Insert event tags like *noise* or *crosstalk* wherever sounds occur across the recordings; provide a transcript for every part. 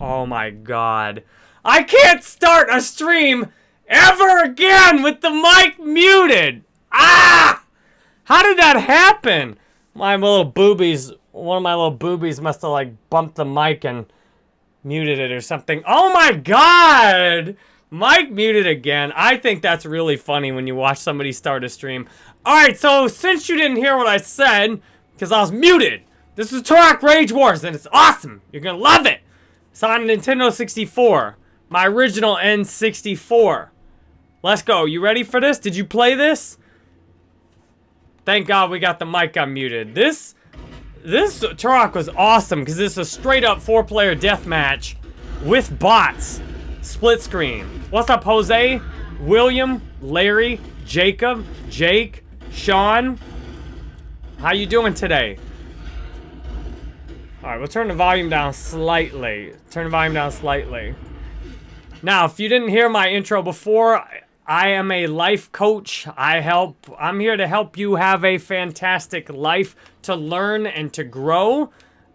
Oh my god. I can't start a stream ever again with the mic muted! Ah! How did that happen? My little boobies, one of my little boobies must have like bumped the mic and muted it or something. Oh my god! Mic muted again. I think that's really funny when you watch somebody start a stream. Alright, so since you didn't hear what I said, because I was muted, this is Turok Rage Wars, and it's awesome. You're gonna love it. It's on Nintendo 64. My original N64. Let's go. You ready for this? Did you play this? Thank God we got the mic unmuted. This, this Turok was awesome because this is a straight up four player deathmatch with bots. Split screen. What's up, Jose? William, Larry, Jacob, Jake, Sean. How you doing today? Alright, we'll turn the volume down slightly. Turn the volume down slightly. Now, if you didn't hear my intro before, I am a life coach. I help, I'm here to help you have a fantastic life to learn and to grow.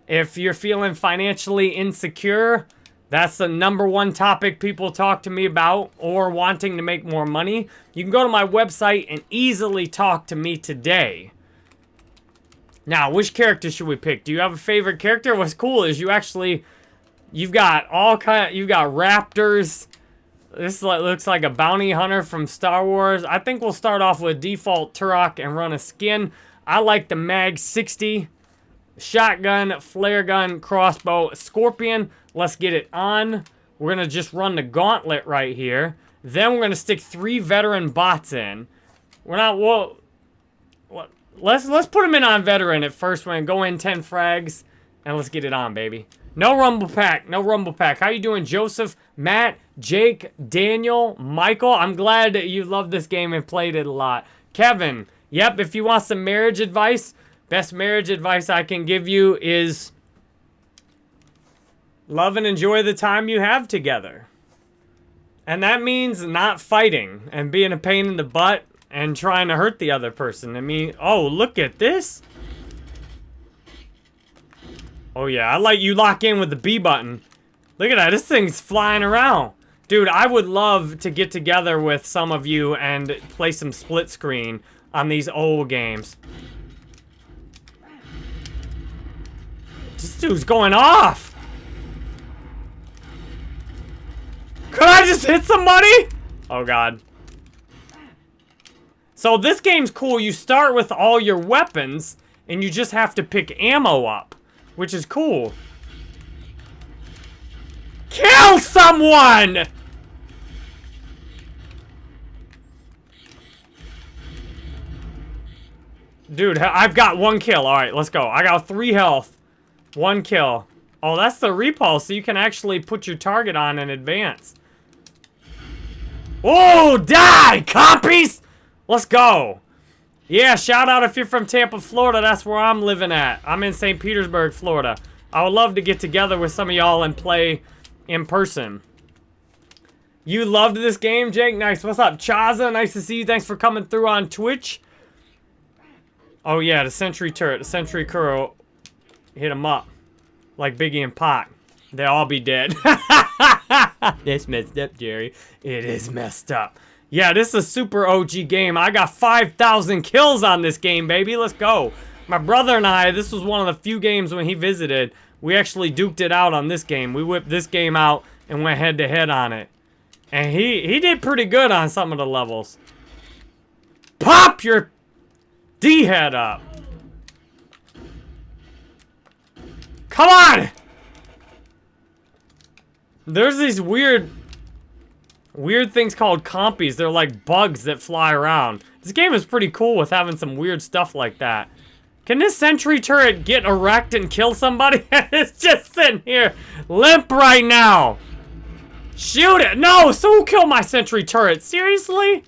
If you're feeling financially insecure, that's the number one topic people talk to me about or wanting to make more money. You can go to my website and easily talk to me today. Now, which character should we pick? Do you have a favorite character? What's cool is you actually, you've got all kind, you've got raptors, this looks like a bounty hunter from Star Wars. I think we'll start off with default Turok and run a skin. I like the Mag 60. Shotgun, flare gun, crossbow, scorpion. Let's get it on. We're to just run the gauntlet right here. Then we're to stick three veteran bots in. We're not, well, let's, let's put them in on veteran at first. To go in 10 frags and let's get it on, baby. No Rumble Pack. No Rumble Pack. How you doing, Joseph, Matt, Jake, Daniel, Michael? I'm glad that you love this game and played it a lot. Kevin. Yep, if you want some marriage advice, best marriage advice I can give you is love and enjoy the time you have together. And that means not fighting and being a pain in the butt and trying to hurt the other person. I mean, oh, look at this. Oh yeah, I like you lock in with the B button. Look at that, this thing's flying around. Dude, I would love to get together with some of you and play some split screen on these old games. This dude's going off! Could I just hit somebody? Oh god. So this game's cool. You start with all your weapons, and you just have to pick ammo up which is cool. Kill someone! Dude, I've got one kill. All right, let's go. I got three health. One kill. Oh, that's the repulse, so you can actually put your target on in advance. Oh, die, compies! Let's go. Yeah, shout out if you're from Tampa, Florida. That's where I'm living at. I'm in St. Petersburg, Florida. I would love to get together with some of y'all and play in person. You loved this game, Jake? Nice. What's up, Chaza? Nice to see you. Thanks for coming through on Twitch. Oh, yeah, the Sentry Turret. The Sentry Kuro hit him up. Like Biggie and Pac. They'll all be dead. *laughs* That's messed up, Jerry. It is messed up. Yeah, this is a super OG game. I got 5,000 kills on this game, baby. Let's go. My brother and I, this was one of the few games when he visited, we actually duked it out on this game. We whipped this game out and went head-to-head -head on it. And he, he did pretty good on some of the levels. Pop your D-head up. Come on! There's these weird weird things called compies. They're like bugs that fly around. This game is pretty cool with having some weird stuff like that. Can this sentry turret get erect and kill somebody? *laughs* it's just sitting here limp right now. Shoot it! No! So who killed my sentry turret? Seriously?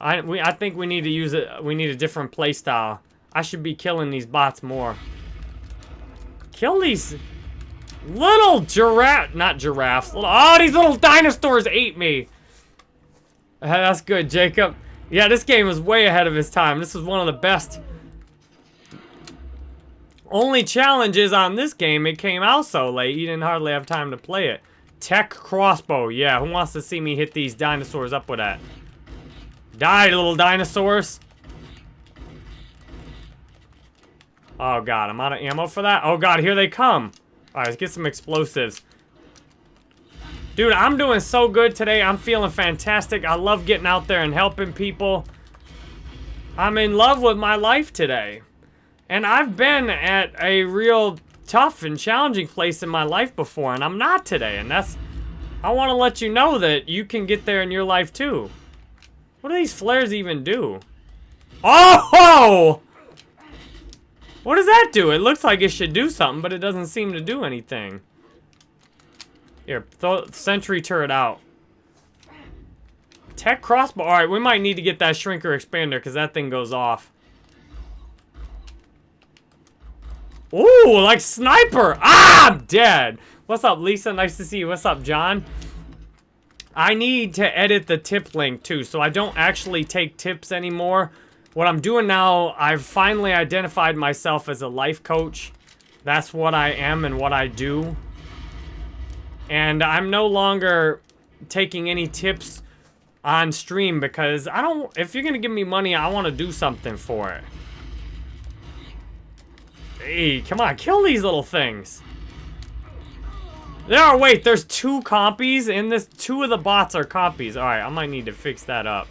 I we I think we need to use it. We need a different playstyle. I should be killing these bots more. Kill these Little giraffe, not giraffes. Little, oh, these little dinosaurs ate me. *laughs* That's good, Jacob. Yeah, this game was way ahead of its time. This was one of the best, Only challenge is on this game, it came out so late, you didn't hardly have time to play it. Tech crossbow, yeah, who wants to see me hit these dinosaurs up with that? Die, little dinosaurs. Oh god, I'm out of ammo for that? Oh god, here they come. Alright, let's get some explosives. Dude, I'm doing so good today. I'm feeling fantastic. I love getting out there and helping people. I'm in love with my life today. And I've been at a real tough and challenging place in my life before, and I'm not today. And that's... I want to let you know that you can get there in your life, too. What do these flares even do? Oh! What does that do? It looks like it should do something, but it doesn't seem to do anything. Here, sentry turret out. Tech crossbow. Alright, we might need to get that shrinker expander because that thing goes off. Ooh, like sniper. Ah, I'm dead. What's up, Lisa? Nice to see you. What's up, John? I need to edit the tip link too, so I don't actually take tips anymore. What I'm doing now, I've finally identified myself as a life coach. That's what I am and what I do. And I'm no longer taking any tips on stream because I don't, if you're going to give me money, I want to do something for it. Hey, come on, kill these little things. There wait, there's two compies in this, two of the bots are compies. All right, I might need to fix that up.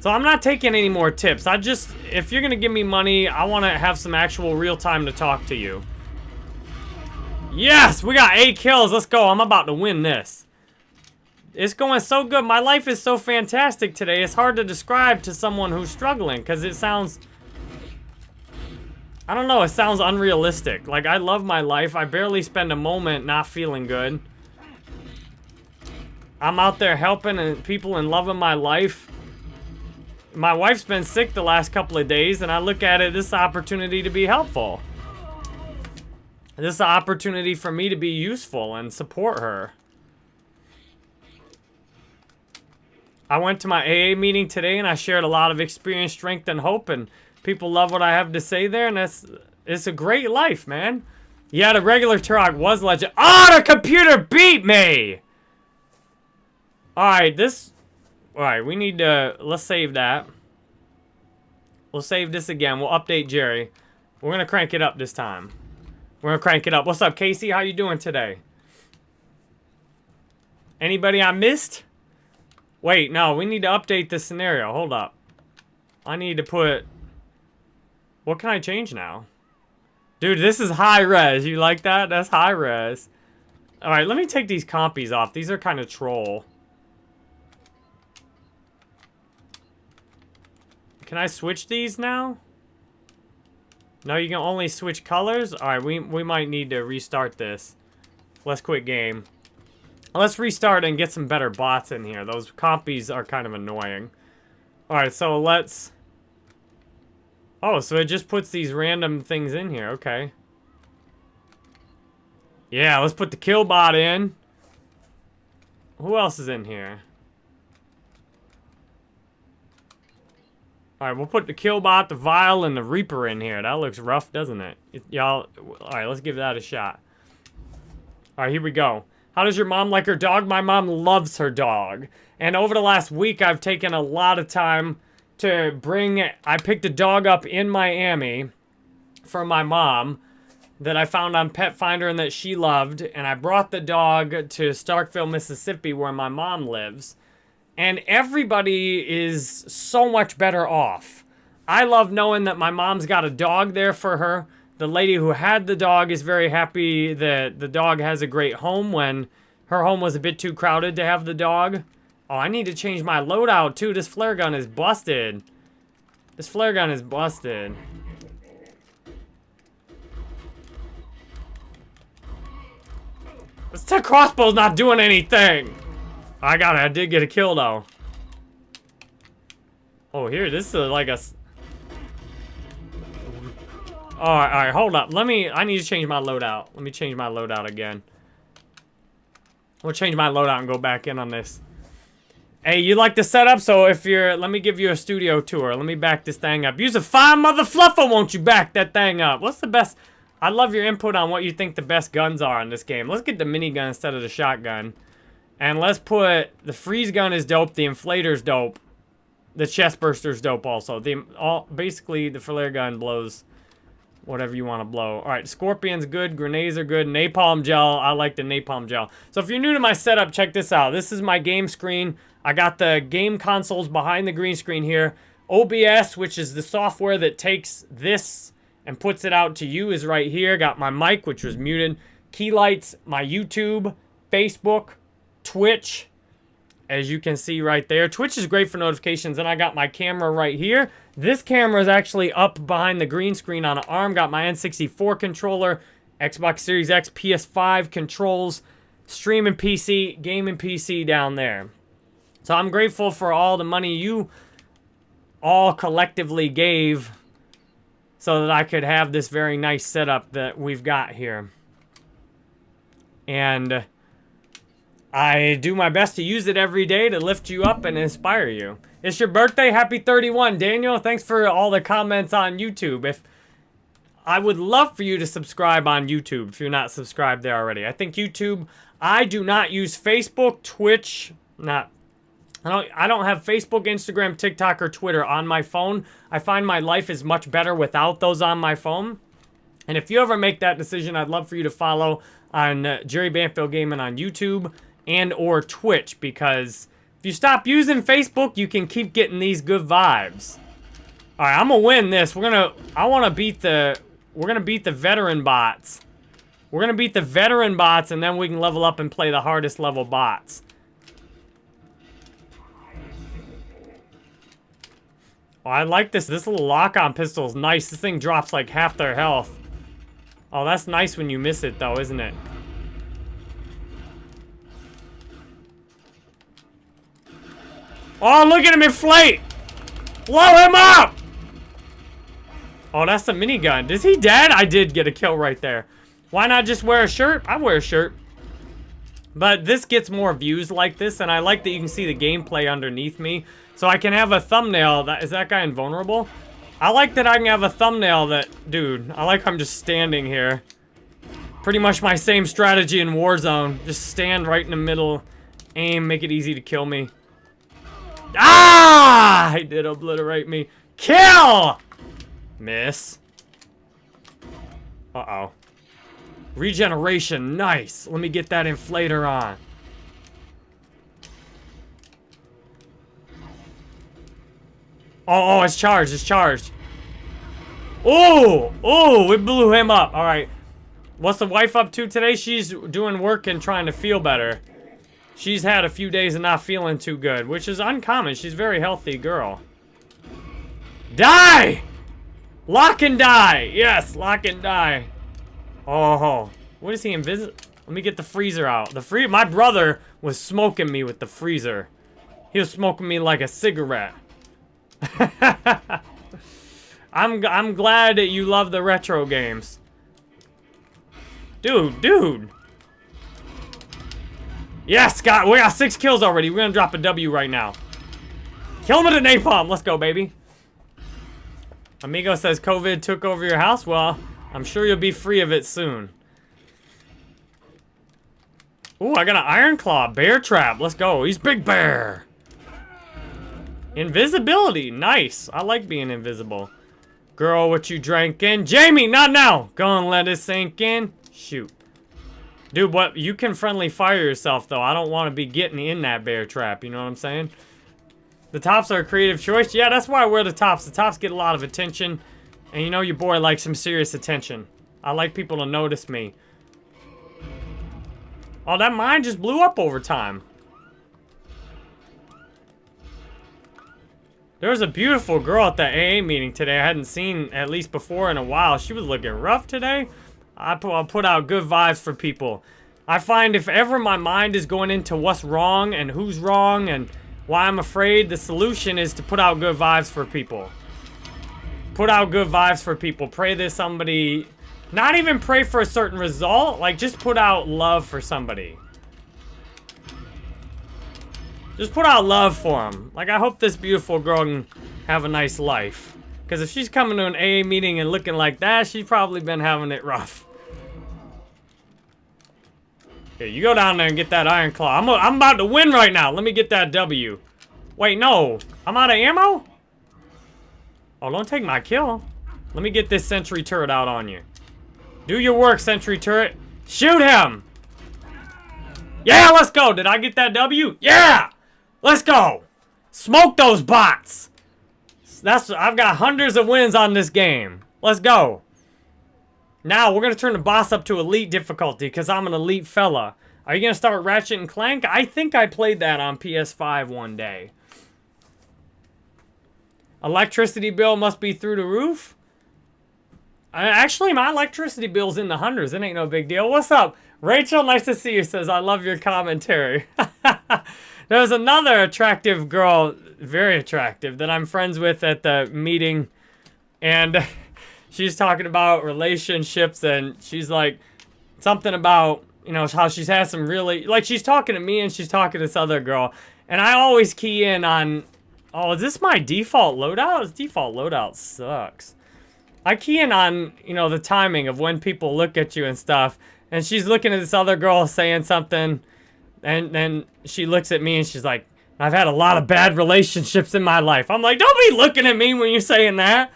So I'm not taking any more tips. I just, if you're going to give me money, I want to have some actual real time to talk to you. Yes, we got eight kills. Let's go. I'm about to win this. It's going so good. My life is so fantastic today. It's hard to describe to someone who's struggling because it sounds... I don't know. It sounds unrealistic. Like, I love my life. I barely spend a moment not feeling good. I'm out there helping and people and loving my life. My wife's been sick the last couple of days, and I look at it this opportunity to be helpful. This opportunity for me to be useful and support her. I went to my AA meeting today and I shared a lot of experience, strength, and hope, and people love what I have to say there, and that's it's a great life, man. Yeah, the regular Turok was legend. Oh, the computer beat me! Alright, this... Alright, we need to... Let's save that. We'll save this again. We'll update Jerry. We're going to crank it up this time. We're gonna crank it up. What's up, Casey? How you doing today? Anybody I missed? Wait, no, we need to update the scenario. Hold up. I need to put... What can I change now? Dude, this is high res. You like that? That's high res. Alright, let me take these compies off. These are kind of troll. Can I switch these now? No, you can only switch colors? Alright, we, we might need to restart this. Let's quit game. Let's restart and get some better bots in here. Those compies are kind of annoying. Alright, so let's... Oh, so it just puts these random things in here. Okay. Yeah, let's put the kill bot in. Who else is in here? Alright, we'll put the Killbot, the Vile, and the Reaper in here. That looks rough, doesn't it? Y'all, alright, let's give that a shot. Alright, here we go. How does your mom like her dog? My mom loves her dog. And over the last week, I've taken a lot of time to bring... I picked a dog up in Miami for my mom that I found on Pet Finder and that she loved. And I brought the dog to Starkville, Mississippi, where my mom lives and everybody is so much better off. I love knowing that my mom's got a dog there for her. The lady who had the dog is very happy that the dog has a great home when her home was a bit too crowded to have the dog. Oh, I need to change my loadout too. This flare gun is busted. This flare gun is busted. This tech crossbow's not doing anything. I got it. I did get a kill, though. Oh, here. This is like a... Alright, alright. Hold up. Let me... I need to change my loadout. Let me change my loadout again. We'll change my loadout and go back in on this. Hey, you like the setup? So if you're, let me give you a studio tour. Let me back this thing up. Use a fine mother fluffer, won't you back that thing up? What's the best? I love your input on what you think the best guns are in this game. Let's get the minigun instead of the shotgun. And let's put, the freeze gun is dope, the inflator's dope. The chest burster's dope also. The all Basically, the flare gun blows whatever you want to blow. All right, Scorpion's good, grenades are good, napalm gel, I like the napalm gel. So if you're new to my setup, check this out. This is my game screen. I got the game consoles behind the green screen here. OBS, which is the software that takes this and puts it out to you, is right here. Got my mic, which was muted. Key lights, my YouTube, Facebook, Twitch, as you can see right there. Twitch is great for notifications, and I got my camera right here. This camera is actually up behind the green screen on an arm. Got my N64 controller, Xbox Series X, PS5 controls, streaming PC, gaming PC down there. So I'm grateful for all the money you all collectively gave so that I could have this very nice setup that we've got here. And I do my best to use it every day to lift you up and inspire you. It's your birthday. Happy 31. Daniel, thanks for all the comments on YouTube. If I would love for you to subscribe on YouTube if you're not subscribed there already. I think YouTube, I do not use Facebook, Twitch, not I don't, I don't have Facebook, Instagram, TikTok, or Twitter on my phone. I find my life is much better without those on my phone. And if you ever make that decision, I'd love for you to follow on uh, Jerry Banfield Gaming on YouTube and or Twitch because if you stop using Facebook, you can keep getting these good vibes. All right, I'm gonna win this. We're gonna, I want to beat the, we're gonna beat the veteran bots. We're gonna beat the veteran bots and then we can level up and play the hardest level bots. Oh, I like this. This little lock-on pistol is nice. This thing drops like half their health. Oh, that's nice when you miss it, though, isn't it? Oh, look at him inflate! Blow him up! Oh, that's the minigun. Is he dead? I did get a kill right there. Why not just wear a shirt? I wear a shirt. But this gets more views like this, and I like that you can see the gameplay underneath me. So I can have a thumbnail. That Is that guy invulnerable? I like that I can have a thumbnail that... Dude, I like I'm just standing here. Pretty much my same strategy in Warzone. Just stand right in the middle. Aim, make it easy to kill me. Ah! He did obliterate me. Kill! Miss. Uh-oh. Regeneration, nice. Let me get that inflator on. Oh, oh, it's charged. It's charged. Oh, oh, we blew him up. All right. What's the wife up to today? She's doing work and trying to feel better. She's had a few days of not feeling too good, which is uncommon. She's a very healthy girl. Die! Lock and die! Yes, lock and die. Oh, what is he invisible? Let me get the freezer out. The free my brother was smoking me with the freezer. He was smoking me like a cigarette. *laughs* I'm I'm glad that you love the retro games. Dude, dude. Yes, got we got six kills already. We're gonna drop a W right now. Kill him with a napalm. Let's go, baby. Amigo says COVID took over your house. Well, I'm sure you'll be free of it soon. Ooh, I got an Iron Claw. Bear trap. Let's go. He's Big Bear. Invisibility. Nice. I like being invisible. Girl, what you drinking? Jamie, not now. Go and let it sink in. Shoot. Dude, what? You can friendly fire yourself, though. I don't want to be getting in that bear trap. You know what I'm saying? The tops are a creative choice. Yeah, that's why I wear the tops. The tops get a lot of attention. And you know your boy likes some serious attention. I like people to notice me. Oh, that mine just blew up over time. There was a beautiful girl at the AA meeting today I hadn't seen at least before in a while. She was looking rough today. I put, I'll put out good vibes for people. I find if ever my mind is going into what's wrong and who's wrong and why I'm afraid, the solution is to put out good vibes for people. Put out good vibes for people. Pray that somebody... Not even pray for a certain result. Like, just put out love for somebody. Just put out love for them. Like, I hope this beautiful girl can have a nice life. Because if she's coming to an AA meeting and looking like that, she's probably been having it rough. Here, you go down there and get that Iron Claw. I'm, a, I'm about to win right now. Let me get that W. Wait, no. I'm out of ammo? Oh, don't take my kill. Let me get this sentry turret out on you. Do your work, sentry turret. Shoot him! Yeah, let's go. Did I get that W? Yeah! Let's go! Smoke those bots! That's I've got hundreds of wins on this game. Let's go. Now, we're going to turn the boss up to elite difficulty because I'm an elite fella. Are you going to start Ratchet and Clank? I think I played that on PS5 one day. Electricity bill must be through the roof? actually, my electricity bill's in the hundreds. It ain't no big deal. What's up? Rachel, nice to see you, says, I love your commentary. *laughs* There's another attractive girl, very attractive, that I'm friends with at the meeting. And *laughs* she's talking about relationships and she's like, something about, you know, how she's had some really, like she's talking to me and she's talking to this other girl. And I always key in on, oh, is this my default loadout? This default loadout sucks. I key in on, you know, the timing of when people look at you and stuff. And she's looking at this other girl saying something. And then she looks at me and she's like, I've had a lot of bad relationships in my life. I'm like, don't be looking at me when you're saying that.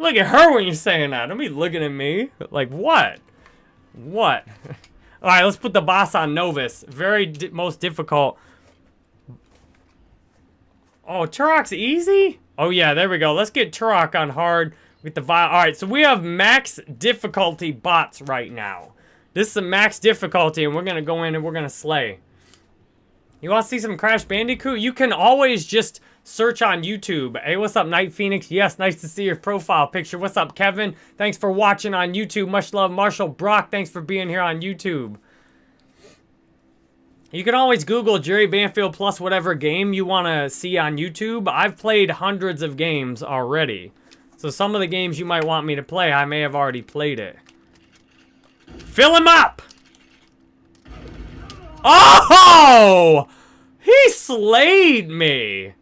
Look at her when you're saying that. Don't be looking at me. Like, what? What? *laughs* All right, let's put the boss on Novus. Very di most difficult. Oh, Turok's easy? Oh, yeah, there we go. Let's get Turok on hard with the Vile. All right, so we have max difficulty bots right now. This is a max difficulty, and we're going to go in and we're going to slay. You want to see some Crash Bandicoot? You can always just search on YouTube. Hey, what's up, Night Phoenix? Yes, nice to see your profile picture. What's up, Kevin? Thanks for watching on YouTube. Much love, Marshall Brock. Thanks for being here on YouTube. You can always Google Jerry Banfield plus whatever game you want to see on YouTube. I've played hundreds of games already. So some of the games you might want me to play, I may have already played it. Fill him up! Oh! He slayed me!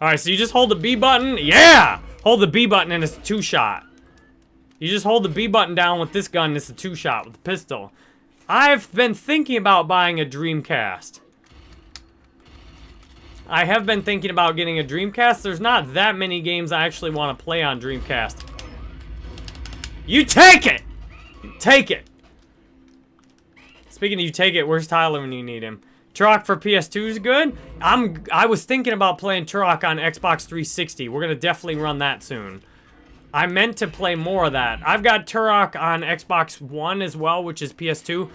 Alright, so you just hold the B button. Yeah! Hold the B button and it's a two-shot. You just hold the B button down with this gun, it's a two-shot with the pistol. I've been thinking about buying a Dreamcast. I have been thinking about getting a Dreamcast. There's not that many games I actually want to play on Dreamcast. You take it! You take it! Speaking of you take it, where's Tyler when you need him? Turok for PS2 is good. I'm I was thinking about playing Turok on Xbox 360. We're gonna definitely run that soon. I meant to play more of that. I've got Turok on Xbox One as well, which is PS2.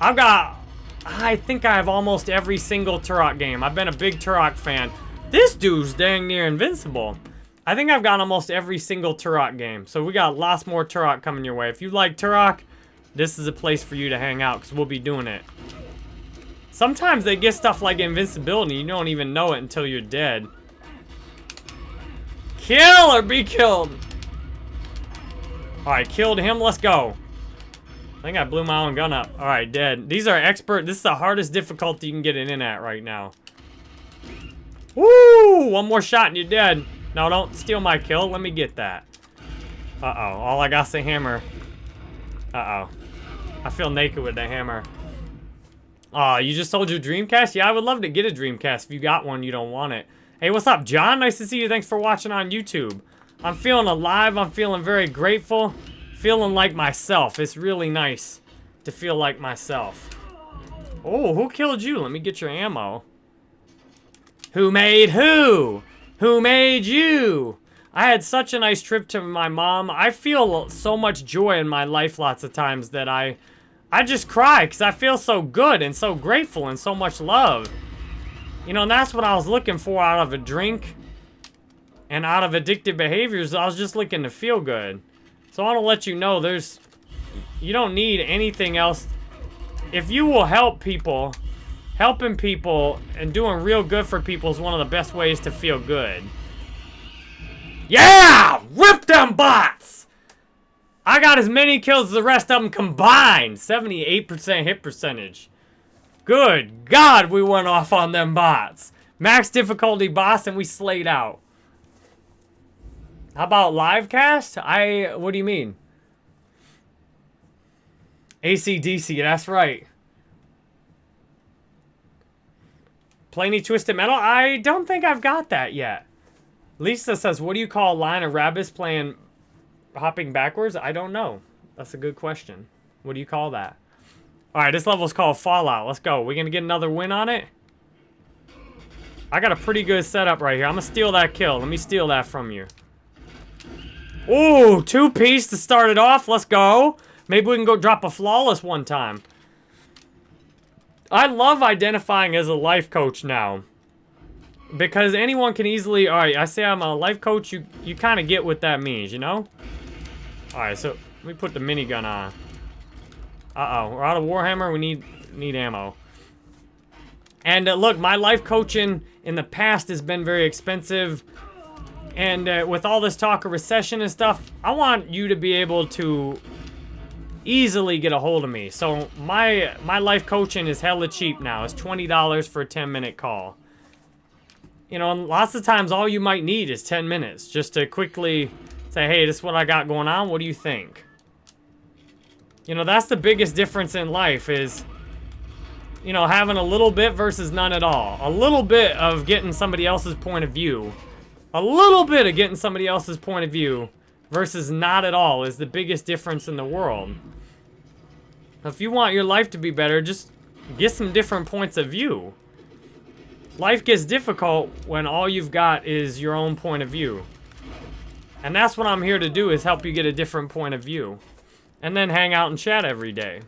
I've got I think I have almost every single Turok game. I've been a big Turok fan. This dude's dang near invincible. I think I've got almost every single Turok game. So we got lots more Turok coming your way. If you like Turok, this is a place for you to hang out because we'll be doing it. Sometimes they get stuff like invincibility. You don't even know it until you're dead. Kill or be killed. Alright, killed him. Let's go. I think I blew my own gun up. Alright, dead. These are expert. This is the hardest difficulty you can get it in at right now. Woo! One more shot and you're dead. No, don't steal my kill. Let me get that. Uh-oh. All I got's a hammer. Uh-oh. I feel naked with the hammer. Aw, oh, you just sold your Dreamcast? Yeah, I would love to get a Dreamcast. If you got one, you don't want it. Hey, what's up, John? Nice to see you. Thanks for watching on YouTube. I'm feeling alive. I'm feeling very grateful feeling like myself. It's really nice to feel like myself. Oh, who killed you? Let me get your ammo. Who made who? Who made you? I had such a nice trip to my mom. I feel so much joy in my life lots of times that I I just cry because I feel so good and so grateful and so much love. You know, and that's what I was looking for out of a drink and out of addictive behaviors. I was just looking to feel good. So I want to let you know there's... You don't need anything else. If you will help people, helping people and doing real good for people is one of the best ways to feel good. Yeah! Rip them bots! I got as many kills as the rest of them combined. 78% hit percentage. Good God, we went off on them bots. Max difficulty boss and we slayed out. How about live cast? I, what do you mean? ACDC, that's right. Play any Twisted Metal? I don't think I've got that yet. Lisa says, what do you call a line of rabbits playing hopping backwards? I don't know. That's a good question. What do you call that? All right, this level's called Fallout. Let's go. We're going to get another win on it? I got a pretty good setup right here. I'm going to steal that kill. Let me steal that from you. Ooh, two piece to start it off. Let's go. Maybe we can go drop a flawless one time. I love identifying as a life coach now. Because anyone can easily... Alright, I say I'm a life coach. You, you kind of get what that means, you know? Alright, so let me put the minigun on. Uh-oh. We're out of Warhammer. We need, need ammo. And uh, look, my life coaching in the past has been very expensive. And uh, with all this talk of recession and stuff, I want you to be able to easily get a hold of me. So my my life coaching is hella cheap now. It's $20 for a 10 minute call. You know, and lots of times all you might need is 10 minutes just to quickly say, hey, this is what I got going on. What do you think? You know, that's the biggest difference in life is, you know, having a little bit versus none at all. A little bit of getting somebody else's point of view a little bit of getting somebody else's point of view versus not at all is the biggest difference in the world. If you want your life to be better, just get some different points of view. Life gets difficult when all you've got is your own point of view. And that's what I'm here to do, is help you get a different point of view. And then hang out and chat every day.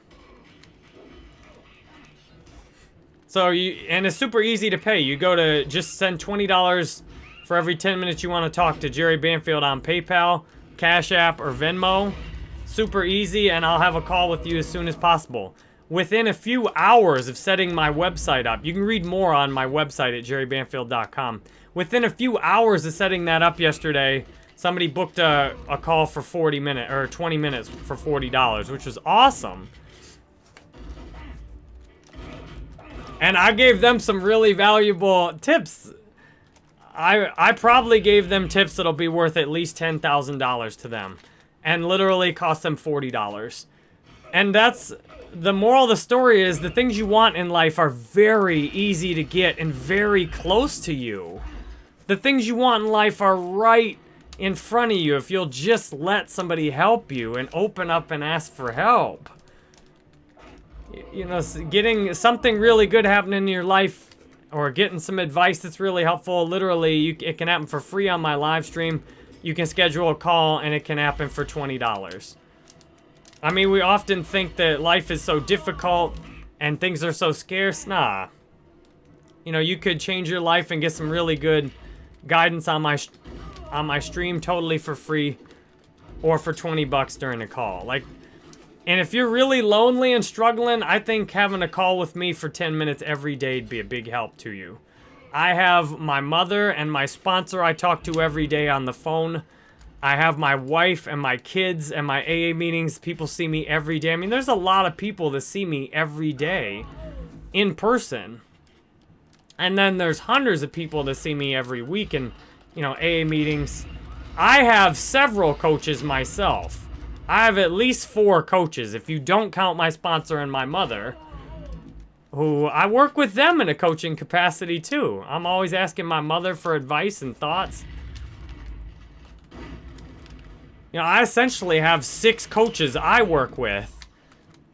So you, and it's super easy to pay. You go to, just send $20 for every 10 minutes you want to talk to Jerry Banfield on PayPal, Cash App, or Venmo. Super easy, and I'll have a call with you as soon as possible. Within a few hours of setting my website up, you can read more on my website at jerrybanfield.com. Within a few hours of setting that up yesterday, somebody booked a, a call for 40 minutes, or 20 minutes for $40, which was awesome. And I gave them some really valuable tips I I probably gave them tips that'll be worth at least $10,000 to them. And literally cost them $40. And that's... The moral of the story is the things you want in life are very easy to get and very close to you. The things you want in life are right in front of you if you'll just let somebody help you and open up and ask for help. You know, getting something really good happening in your life or getting some advice that's really helpful, literally, you, it can happen for free on my live stream. You can schedule a call and it can happen for $20. I mean, we often think that life is so difficult and things are so scarce. Nah. You know, you could change your life and get some really good guidance on my on my stream totally for free or for 20 bucks during a call. Like, and if you're really lonely and struggling, I think having a call with me for 10 minutes every day would be a big help to you. I have my mother and my sponsor I talk to every day on the phone. I have my wife and my kids and my AA meetings. People see me every day. I mean, there's a lot of people that see me every day in person. And then there's hundreds of people that see me every week in, you know, AA meetings. I have several coaches myself. I have at least four coaches, if you don't count my sponsor and my mother, who I work with them in a coaching capacity too. I'm always asking my mother for advice and thoughts. You know, I essentially have six coaches I work with.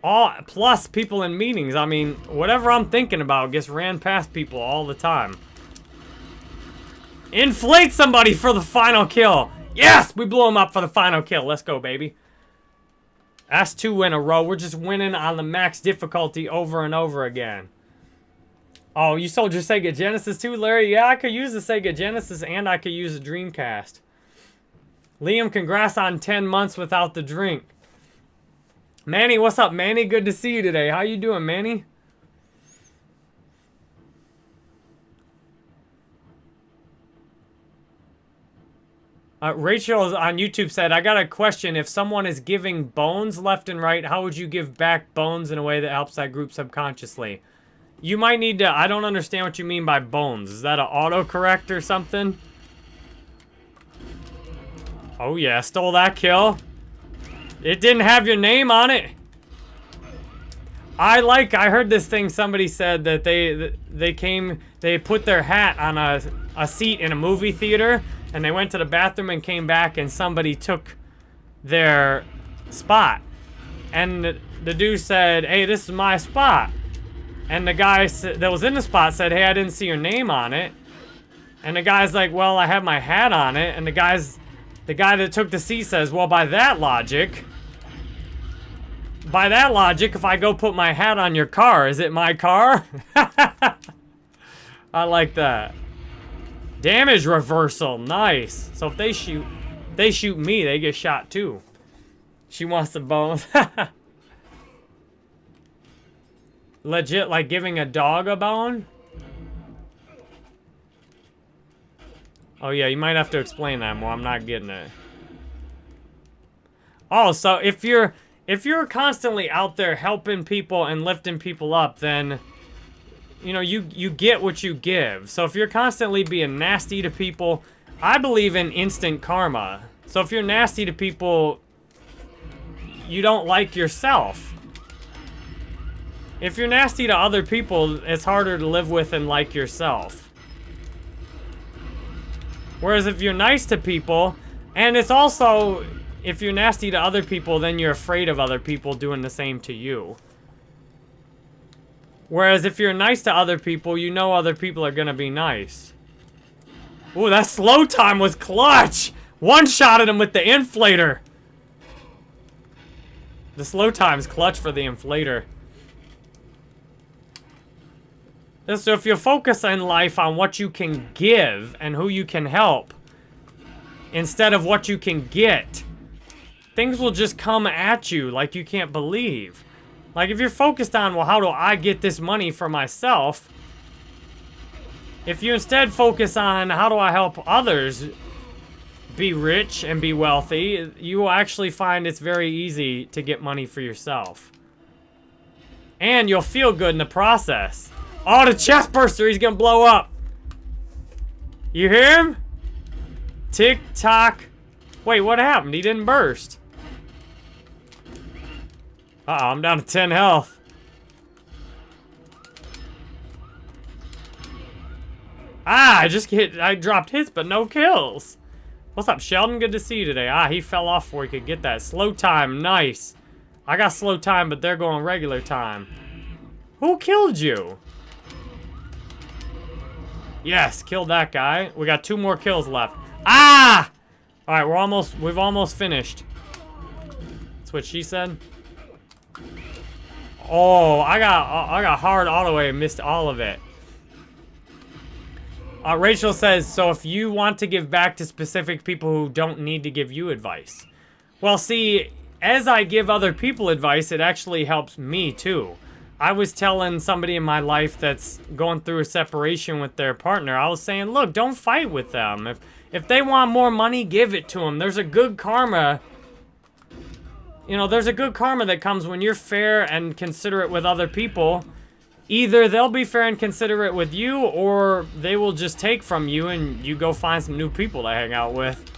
All, plus people in meetings. I mean, whatever I'm thinking about gets ran past people all the time. Inflate somebody for the final kill. Yes, we blew him up for the final kill. Let's go, baby. That's two in a row. We're just winning on the max difficulty over and over again. Oh, you sold your Sega Genesis too, Larry? Yeah, I could use the Sega Genesis and I could use a Dreamcast. Liam, congrats on 10 months without the drink. Manny, what's up, Manny? Good to see you today. How you doing, Manny? Uh, Rachel on YouTube said, I got a question. If someone is giving bones left and right, how would you give back bones in a way that helps that group subconsciously? You might need to... I don't understand what you mean by bones. Is that an autocorrect or something? Oh, yeah. Stole that kill. It didn't have your name on it. I like, I heard this thing, somebody said that they they came, they put their hat on a, a seat in a movie theater, and they went to the bathroom and came back, and somebody took their spot. And the, the dude said, hey, this is my spot. And the guy that was in the spot said, hey, I didn't see your name on it. And the guy's like, well, I have my hat on it. And the guy's, the guy that took the seat says, well, by that logic, by that logic, if I go put my hat on your car, is it my car? *laughs* I like that. Damage reversal, nice. So if they shoot, they shoot me, they get shot too. She wants the bones. *laughs* Legit, like giving a dog a bone? Oh yeah, you might have to explain that more. I'm not getting it. Oh, so if you're if you're constantly out there helping people and lifting people up, then you know, you you get what you give. So if you're constantly being nasty to people, I believe in instant karma. So if you're nasty to people, you don't like yourself. If you're nasty to other people, it's harder to live with and like yourself. Whereas if you're nice to people, and it's also, if you're nasty to other people, then you're afraid of other people doing the same to you. Whereas if you're nice to other people, you know other people are gonna be nice. Ooh, that slow time was clutch! One-shotted him with the inflator! The slow time's clutch for the inflator. So if you focus in life on what you can give and who you can help, instead of what you can get, things will just come at you like you can't believe. Like if you're focused on, well, how do I get this money for myself? If you instead focus on how do I help others be rich and be wealthy, you will actually find it's very easy to get money for yourself. And you'll feel good in the process. Oh, the chest burster, he's gonna blow up. You hear him? Tick tock. Wait, what happened? He didn't burst. Uh oh I'm down to 10 health. Ah, I just hit, I dropped hits, but no kills. What's up, Sheldon? Good to see you today. Ah, he fell off before he could get that. Slow time, nice. I got slow time, but they're going regular time. Who killed you? Yes, killed that guy. We got two more kills left. Ah! All right, we're almost, we've almost finished. That's what she said. Oh, I got, I got hard auto and missed all of it. Uh, Rachel says, so if you want to give back to specific people who don't need to give you advice. Well, see, as I give other people advice, it actually helps me too. I was telling somebody in my life that's going through a separation with their partner, I was saying, look, don't fight with them. If, if they want more money, give it to them. There's a good karma. You know, there's a good karma that comes when you're fair and considerate with other people either they'll be fair and considerate with you, or they will just take from you and you go find some new people to hang out with.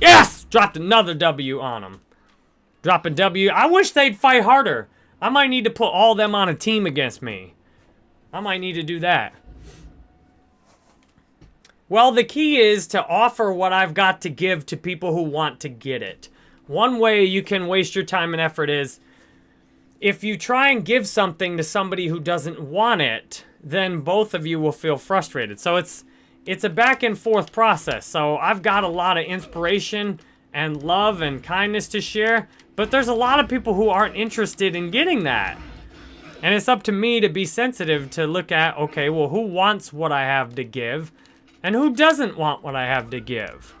Yes! Dropped another W on them. Dropping W. I wish they'd fight harder. I might need to put all them on a team against me. I might need to do that. Well, the key is to offer what I've got to give to people who want to get it. One way you can waste your time and effort is if you try and give something to somebody who doesn't want it, then both of you will feel frustrated. So it's it's a back and forth process. So I've got a lot of inspiration and love and kindness to share, but there's a lot of people who aren't interested in getting that. And it's up to me to be sensitive to look at, okay, well, who wants what I have to give and who doesn't want what I have to give?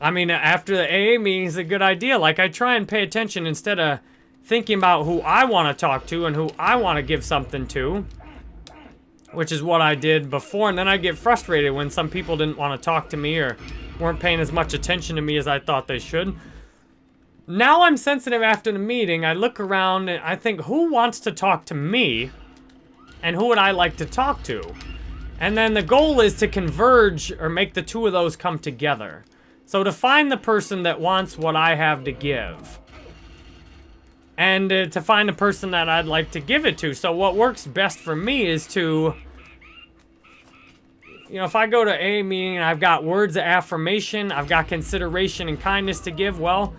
I mean, after the AA meeting is a good idea. Like, I try and pay attention instead of thinking about who I want to talk to and who I want to give something to. Which is what I did before. And then I get frustrated when some people didn't want to talk to me or weren't paying as much attention to me as I thought they should. now I'm sensitive after the meeting. I look around and I think, who wants to talk to me? And who would I like to talk to? And then the goal is to converge or make the two of those come together. So to find the person that wants what I have to give. And uh, to find the person that I'd like to give it to. So what works best for me is to... You know, if I go to a meeting and I've got words of affirmation, I've got consideration and kindness to give, well,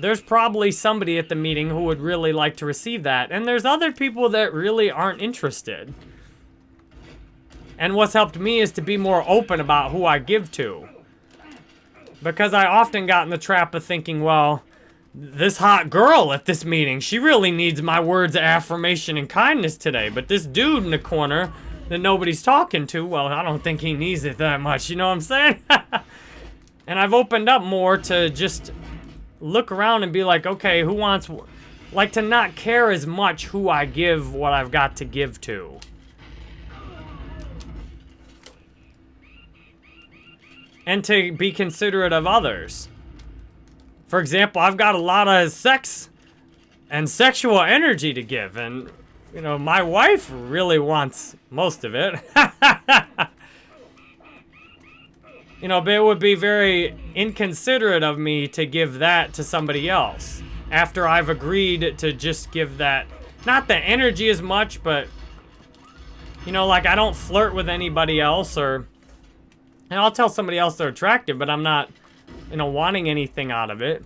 there's probably somebody at the meeting who would really like to receive that. And there's other people that really aren't interested. And what's helped me is to be more open about who I give to. Because I often got in the trap of thinking, well, this hot girl at this meeting, she really needs my words of affirmation and kindness today. But this dude in the corner that nobody's talking to, well, I don't think he needs it that much, you know what I'm saying? *laughs* and I've opened up more to just look around and be like, okay, who wants... Like, to not care as much who I give what I've got to give to. And to be considerate of others. For example, I've got a lot of sex and sexual energy to give, and, you know, my wife really wants most of it. *laughs* you know, but it would be very inconsiderate of me to give that to somebody else after I've agreed to just give that, not the energy as much, but, you know, like I don't flirt with anybody else or and I'll tell somebody else they're attractive, but I'm not, you know, wanting anything out of it.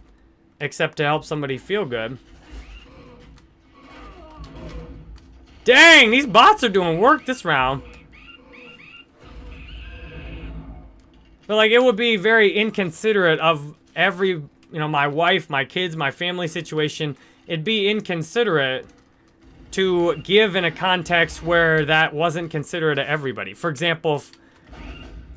Except to help somebody feel good. Dang, these bots are doing work this round. But, like, it would be very inconsiderate of every, you know, my wife, my kids, my family situation. It'd be inconsiderate to give in a context where that wasn't considerate to everybody. For example, if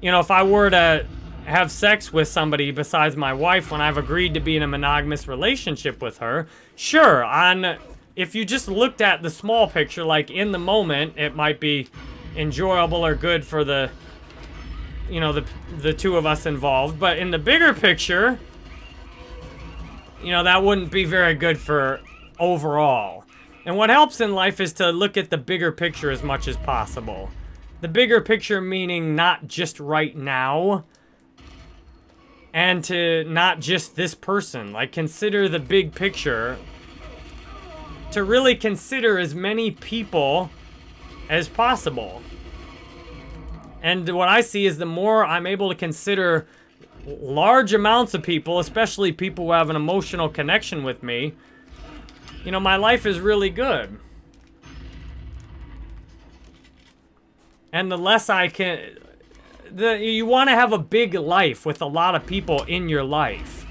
you know, if I were to have sex with somebody besides my wife when I've agreed to be in a monogamous relationship with her, sure, on if you just looked at the small picture, like in the moment, it might be enjoyable or good for the, you know, the, the two of us involved. But in the bigger picture, you know, that wouldn't be very good for overall. And what helps in life is to look at the bigger picture as much as possible. The bigger picture meaning not just right now. And to not just this person. Like, consider the big picture. To really consider as many people as possible. And what I see is the more I'm able to consider large amounts of people, especially people who have an emotional connection with me, you know, my life is really good. And the less I can... The, you want to have a big life with a lot of people in your life.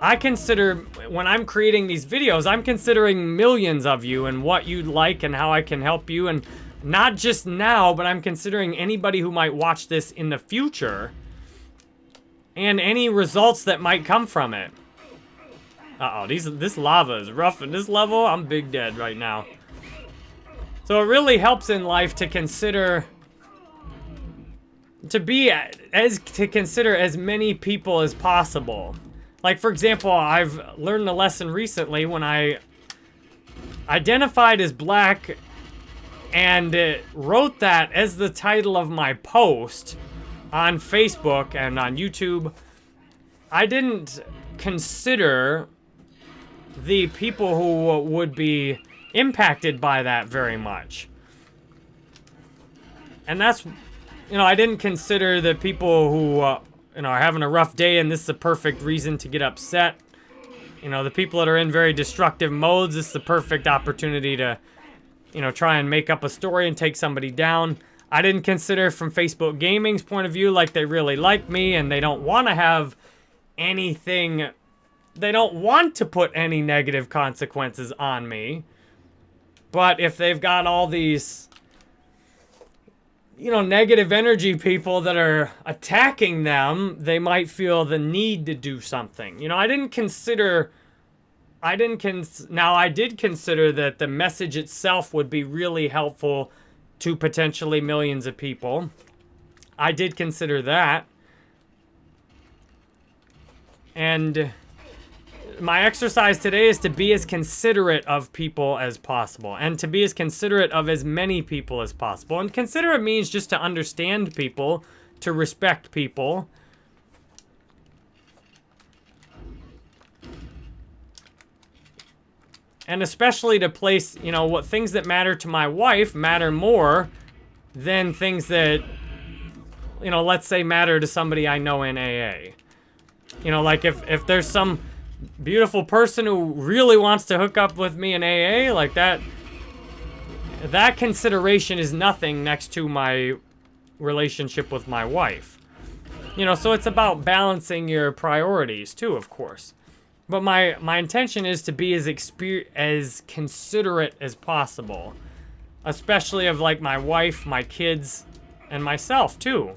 I consider, when I'm creating these videos, I'm considering millions of you and what you'd like and how I can help you. And not just now, but I'm considering anybody who might watch this in the future. And any results that might come from it. Uh-oh, this lava is rough in this level. I'm big dead right now. So it really helps in life to consider to be as to consider as many people as possible. Like for example, I've learned a lesson recently when I identified as black and wrote that as the title of my post on Facebook and on YouTube. I didn't consider the people who would be impacted by that very much. And that's, you know, I didn't consider the people who, uh, you know, are having a rough day and this is a perfect reason to get upset. You know, the people that are in very destructive modes, this is the perfect opportunity to, you know, try and make up a story and take somebody down. I didn't consider from Facebook Gaming's point of view like they really like me and they don't want to have anything, they don't want to put any negative consequences on me. But if they've got all these, you know, negative energy people that are attacking them, they might feel the need to do something. You know, I didn't consider... I didn't cons... Now, I did consider that the message itself would be really helpful to potentially millions of people. I did consider that. And my exercise today is to be as considerate of people as possible and to be as considerate of as many people as possible. And considerate means just to understand people, to respect people. And especially to place, you know, what things that matter to my wife matter more than things that, you know, let's say matter to somebody I know in AA. You know, like if, if there's some beautiful person who really wants to hook up with me in AA, like that, that consideration is nothing next to my relationship with my wife. You know, so it's about balancing your priorities too, of course. But my, my intention is to be as exper as considerate as possible. Especially of like my wife, my kids, and myself too.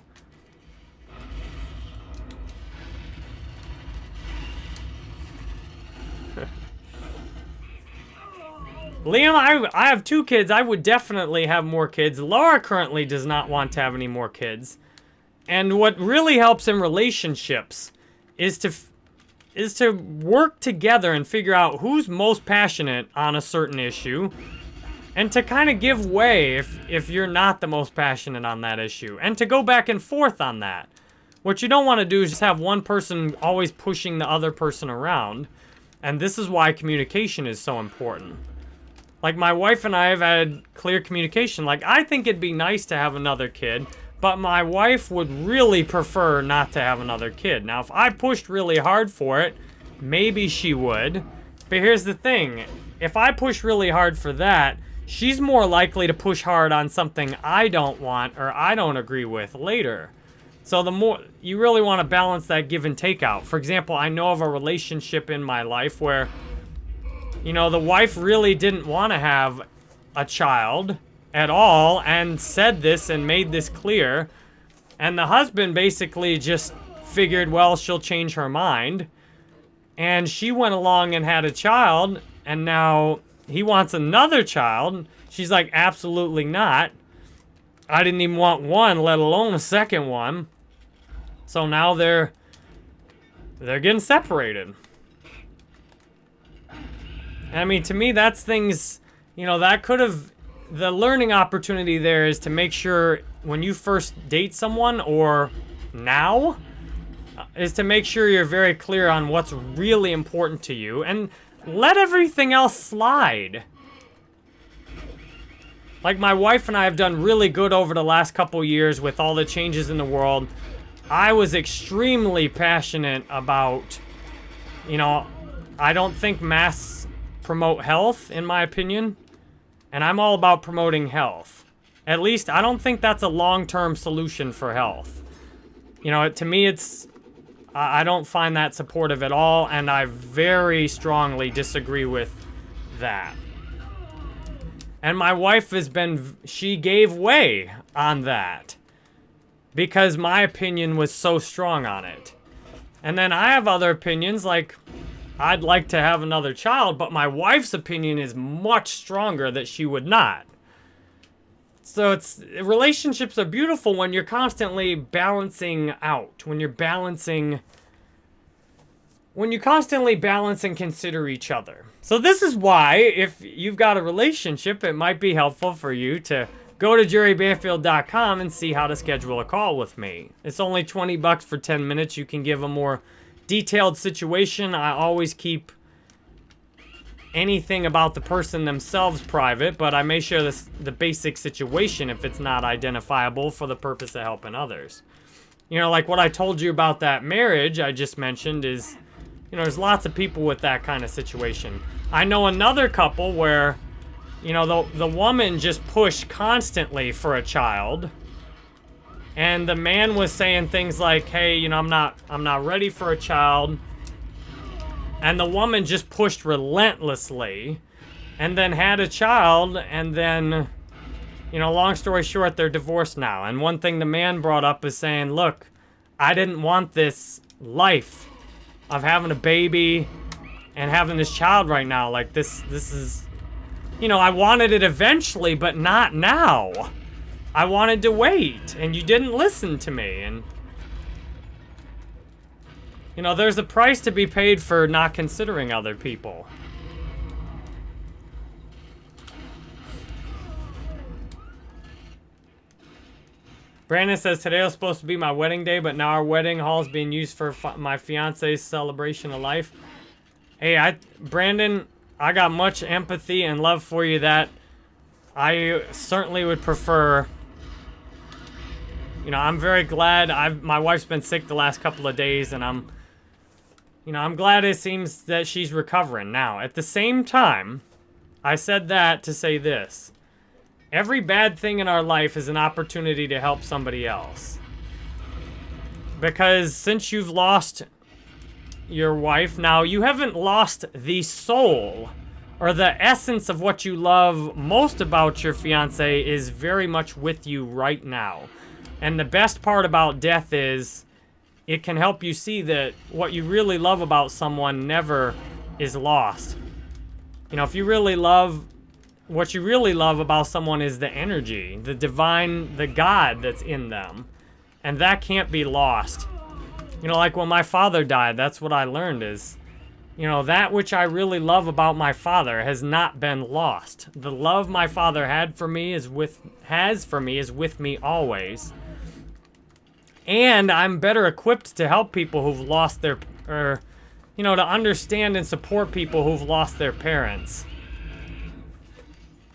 Liam, I, I have two kids. I would definitely have more kids. Laura currently does not want to have any more kids. And what really helps in relationships is to is to work together and figure out who's most passionate on a certain issue and to kind of give way if if you're not the most passionate on that issue and to go back and forth on that. What you don't want to do is just have one person always pushing the other person around. And this is why communication is so important. Like, my wife and I have had clear communication. Like, I think it'd be nice to have another kid, but my wife would really prefer not to have another kid. Now, if I pushed really hard for it, maybe she would. But here's the thing. If I push really hard for that, she's more likely to push hard on something I don't want or I don't agree with later. So the more, you really want to balance that give and take out. For example, I know of a relationship in my life where you know, the wife really didn't want to have a child at all and said this and made this clear. And the husband basically just figured, well, she'll change her mind. And she went along and had a child, and now he wants another child. She's like, absolutely not. I didn't even want one, let alone a second one. So now they're they're getting separated. I mean, to me, that's things, you know, that could have, the learning opportunity there is to make sure when you first date someone or now, uh, is to make sure you're very clear on what's really important to you and let everything else slide. Like my wife and I have done really good over the last couple years with all the changes in the world. I was extremely passionate about, you know, I don't think masks promote health, in my opinion. And I'm all about promoting health. At least, I don't think that's a long-term solution for health. You know, to me, it's... I don't find that supportive at all, and I very strongly disagree with that. And my wife has been... She gave way on that. Because my opinion was so strong on it. And then I have other opinions, like... I'd like to have another child, but my wife's opinion is much stronger that she would not. So it's relationships are beautiful when you're constantly balancing out, when you're balancing when you constantly balance and consider each other. So this is why if you've got a relationship, it might be helpful for you to go to jerrybanfield.com and see how to schedule a call with me. It's only 20 bucks for 10 minutes. You can give a more detailed situation, I always keep anything about the person themselves private, but I may share this, the basic situation if it's not identifiable for the purpose of helping others. You know, like what I told you about that marriage I just mentioned is, you know, there's lots of people with that kind of situation. I know another couple where, you know, the, the woman just pushed constantly for a child and the man was saying things like, hey, you know, I'm not, I'm not ready for a child. And the woman just pushed relentlessly and then had a child and then, you know, long story short, they're divorced now. And one thing the man brought up is saying, look, I didn't want this life of having a baby and having this child right now. Like this, this is, you know, I wanted it eventually, but not now. I wanted to wait, and you didn't listen to me, and... You know, there's a price to be paid for not considering other people. Brandon says today was supposed to be my wedding day, but now our wedding hall is being used for my fiance's celebration of life. Hey, I Brandon, I got much empathy and love for you that I certainly would prefer you know, I'm very glad I've my wife's been sick the last couple of days and I'm you know, I'm glad it seems that she's recovering now. At the same time, I said that to say this. Every bad thing in our life is an opportunity to help somebody else. Because since you've lost your wife, now you haven't lost the soul or the essence of what you love most about your fiance is very much with you right now. And the best part about death is it can help you see that what you really love about someone never is lost. You know, if you really love what you really love about someone is the energy, the divine, the God that's in them. And that can't be lost. You know, like when my father died, that's what I learned is, you know, that which I really love about my father has not been lost. The love my father had for me is with, has for me is with me always. And I'm better equipped to help people who've lost their, or, you know, to understand and support people who've lost their parents.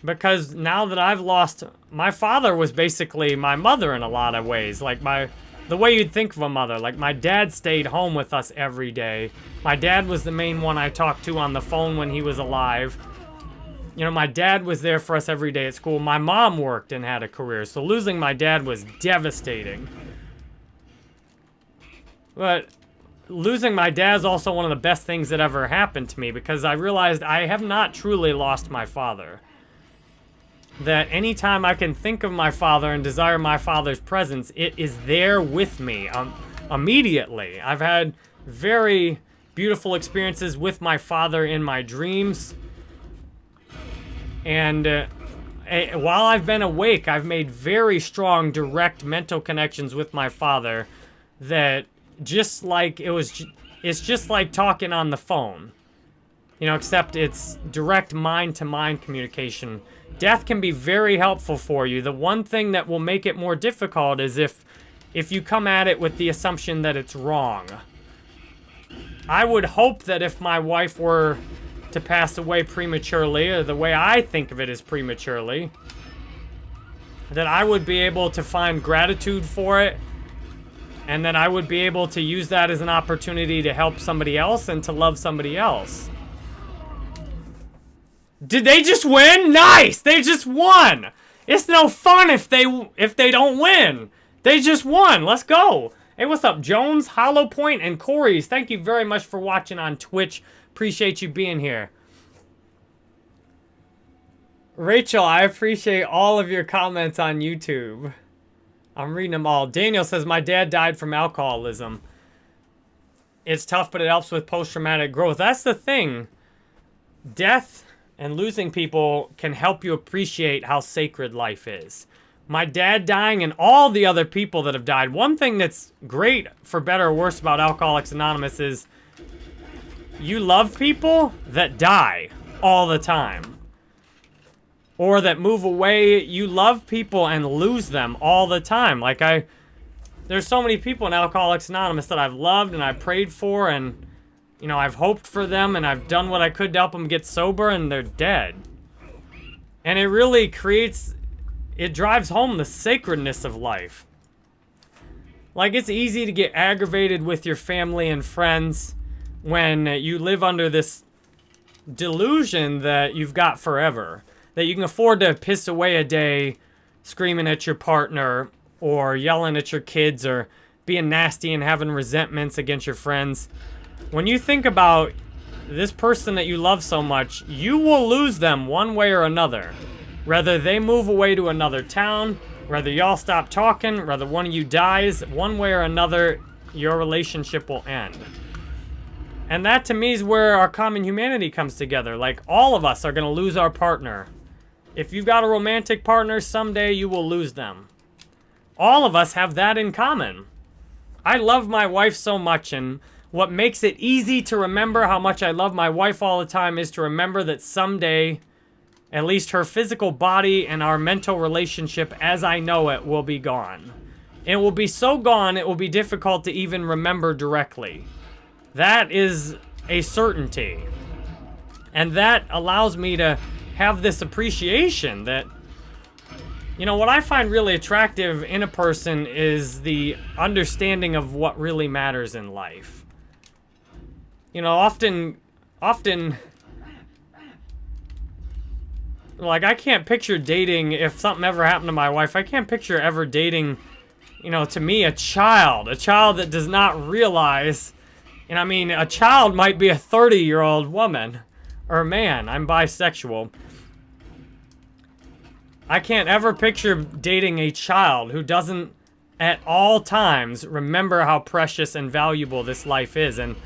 Because now that I've lost... My father was basically my mother in a lot of ways. Like, my... The way you'd think of a mother. Like, my dad stayed home with us every day. My dad was the main one I talked to on the phone when he was alive. You know, my dad was there for us every day at school. My mom worked and had a career. So losing my dad was devastating. But losing my dad is also one of the best things that ever happened to me because I realized I have not truly lost my father that anytime I can think of my father and desire my father's presence, it is there with me um, immediately. I've had very beautiful experiences with my father in my dreams. And uh, while I've been awake, I've made very strong, direct mental connections with my father that just like it was, it's just like talking on the phone. You know, except it's direct mind-to-mind -mind communication Death can be very helpful for you. The one thing that will make it more difficult is if, if you come at it with the assumption that it's wrong. I would hope that if my wife were to pass away prematurely, or the way I think of it is prematurely, that I would be able to find gratitude for it, and then I would be able to use that as an opportunity to help somebody else and to love somebody else. Did they just win? Nice! They just won! It's no fun if they if they don't win. They just won. Let's go. Hey, what's up, Jones, Hollow Point, and Corey's? Thank you very much for watching on Twitch. Appreciate you being here. Rachel, I appreciate all of your comments on YouTube. I'm reading them all. Daniel says, my dad died from alcoholism. It's tough, but it helps with post-traumatic growth. That's the thing. Death and losing people can help you appreciate how sacred life is. My dad dying and all the other people that have died. One thing that's great, for better or worse, about Alcoholics Anonymous is you love people that die all the time. Or that move away. You love people and lose them all the time. Like I... There's so many people in Alcoholics Anonymous that I've loved and I've prayed for and you know, I've hoped for them and I've done what I could to help them get sober and they're dead. And it really creates, it drives home the sacredness of life. Like, it's easy to get aggravated with your family and friends when you live under this delusion that you've got forever. That you can afford to piss away a day screaming at your partner or yelling at your kids or being nasty and having resentments against your friends. When you think about this person that you love so much, you will lose them one way or another. Whether they move away to another town, whether y'all stop talking, whether one of you dies, one way or another, your relationship will end. And that to me is where our common humanity comes together. Like, all of us are going to lose our partner. If you've got a romantic partner, someday you will lose them. All of us have that in common. I love my wife so much, and what makes it easy to remember how much I love my wife all the time is to remember that someday, at least her physical body and our mental relationship as I know it will be gone. It will be so gone, it will be difficult to even remember directly. That is a certainty. And that allows me to have this appreciation that, you know, what I find really attractive in a person is the understanding of what really matters in life. You know, often, often, like, I can't picture dating, if something ever happened to my wife, I can't picture ever dating, you know, to me, a child. A child that does not realize, and I mean, a child might be a 30-year-old woman or man. I'm bisexual. I can't ever picture dating a child who doesn't at all times remember how precious and valuable this life is. And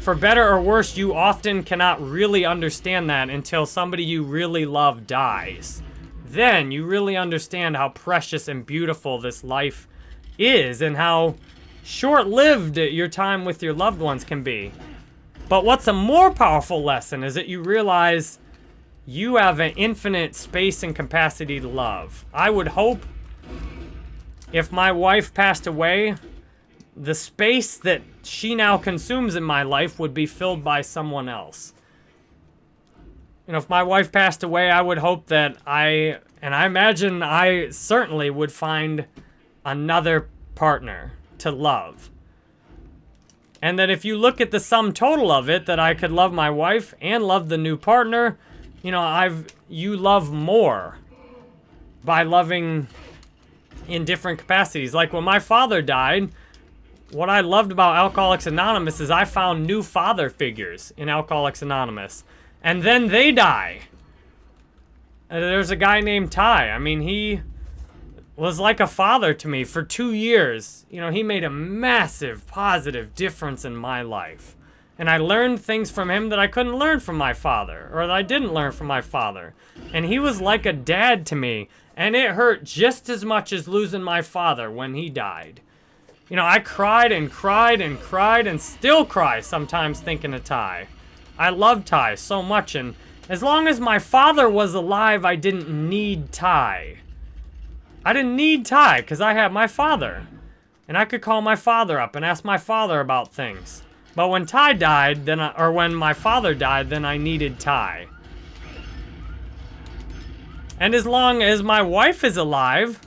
for better or worse, you often cannot really understand that until somebody you really love dies. Then you really understand how precious and beautiful this life is and how short-lived your time with your loved ones can be. But what's a more powerful lesson is that you realize you have an infinite space and capacity to love. I would hope if my wife passed away, the space that she now consumes in my life would be filled by someone else. You know, if my wife passed away, I would hope that I, and I imagine I certainly would find another partner to love. And that if you look at the sum total of it, that I could love my wife and love the new partner, you know, I've, you love more by loving in different capacities. Like when my father died, what I loved about Alcoholics Anonymous is I found new father figures in Alcoholics Anonymous. And then they die. There's a guy named Ty. I mean, he was like a father to me for two years. You know, he made a massive positive difference in my life. And I learned things from him that I couldn't learn from my father, or that I didn't learn from my father. And he was like a dad to me, and it hurt just as much as losing my father when he died. You know, I cried and cried and cried and still cry sometimes thinking of Ty. I love Ty so much, and as long as my father was alive, I didn't need Ty. I didn't need Ty because I had my father. And I could call my father up and ask my father about things. But when Ty died, then I, or when my father died, then I needed Ty. And as long as my wife is alive,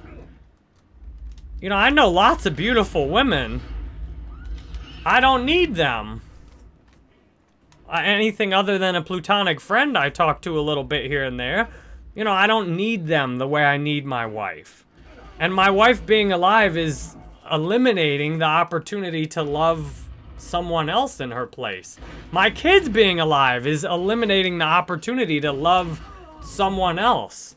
you know, I know lots of beautiful women. I don't need them. Uh, anything other than a plutonic friend I talk to a little bit here and there. You know, I don't need them the way I need my wife. And my wife being alive is eliminating the opportunity to love someone else in her place. My kids being alive is eliminating the opportunity to love someone else.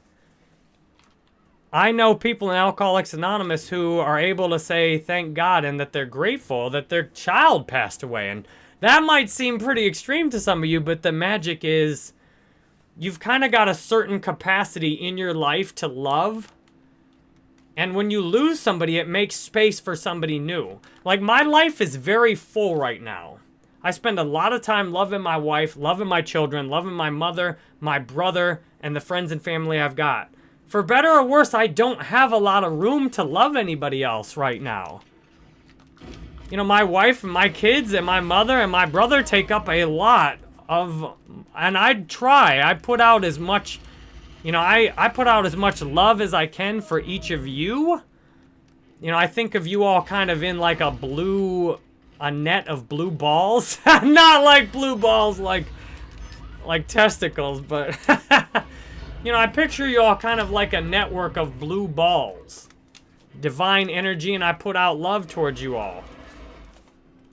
I know people in Alcoholics Anonymous who are able to say thank God and that they're grateful that their child passed away. And that might seem pretty extreme to some of you, but the magic is you've kind of got a certain capacity in your life to love and when you lose somebody, it makes space for somebody new. Like, my life is very full right now. I spend a lot of time loving my wife, loving my children, loving my mother, my brother, and the friends and family I've got. For better or worse, I don't have a lot of room to love anybody else right now. You know, my wife and my kids and my mother and my brother take up a lot of... And I try. I put out as much you know, I, I put out as much love as I can for each of you. You know, I think of you all kind of in like a blue, a net of blue balls. *laughs* Not like blue balls like, like testicles, but, *laughs* you know, I picture you all kind of like a network of blue balls. Divine energy, and I put out love towards you all.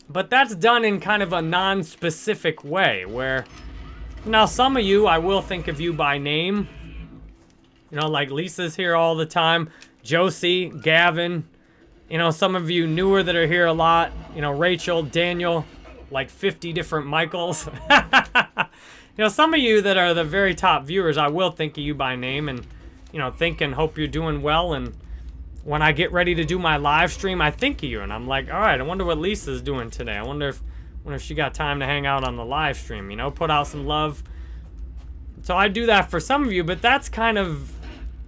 But that's done in kind of a non-specific way, where... Now, some of you, I will think of you by name. You know, like Lisa's here all the time. Josie, Gavin. You know, some of you newer that are here a lot. You know, Rachel, Daniel, like 50 different Michaels. *laughs* you know, some of you that are the very top viewers, I will think of you by name and, you know, think and hope you're doing well. And when I get ready to do my live stream, I think of you and I'm like, all right, I wonder what Lisa's doing today. I wonder if Wonder if she got time to hang out on the live stream, you know, put out some love. So I do that for some of you, but that's kind of,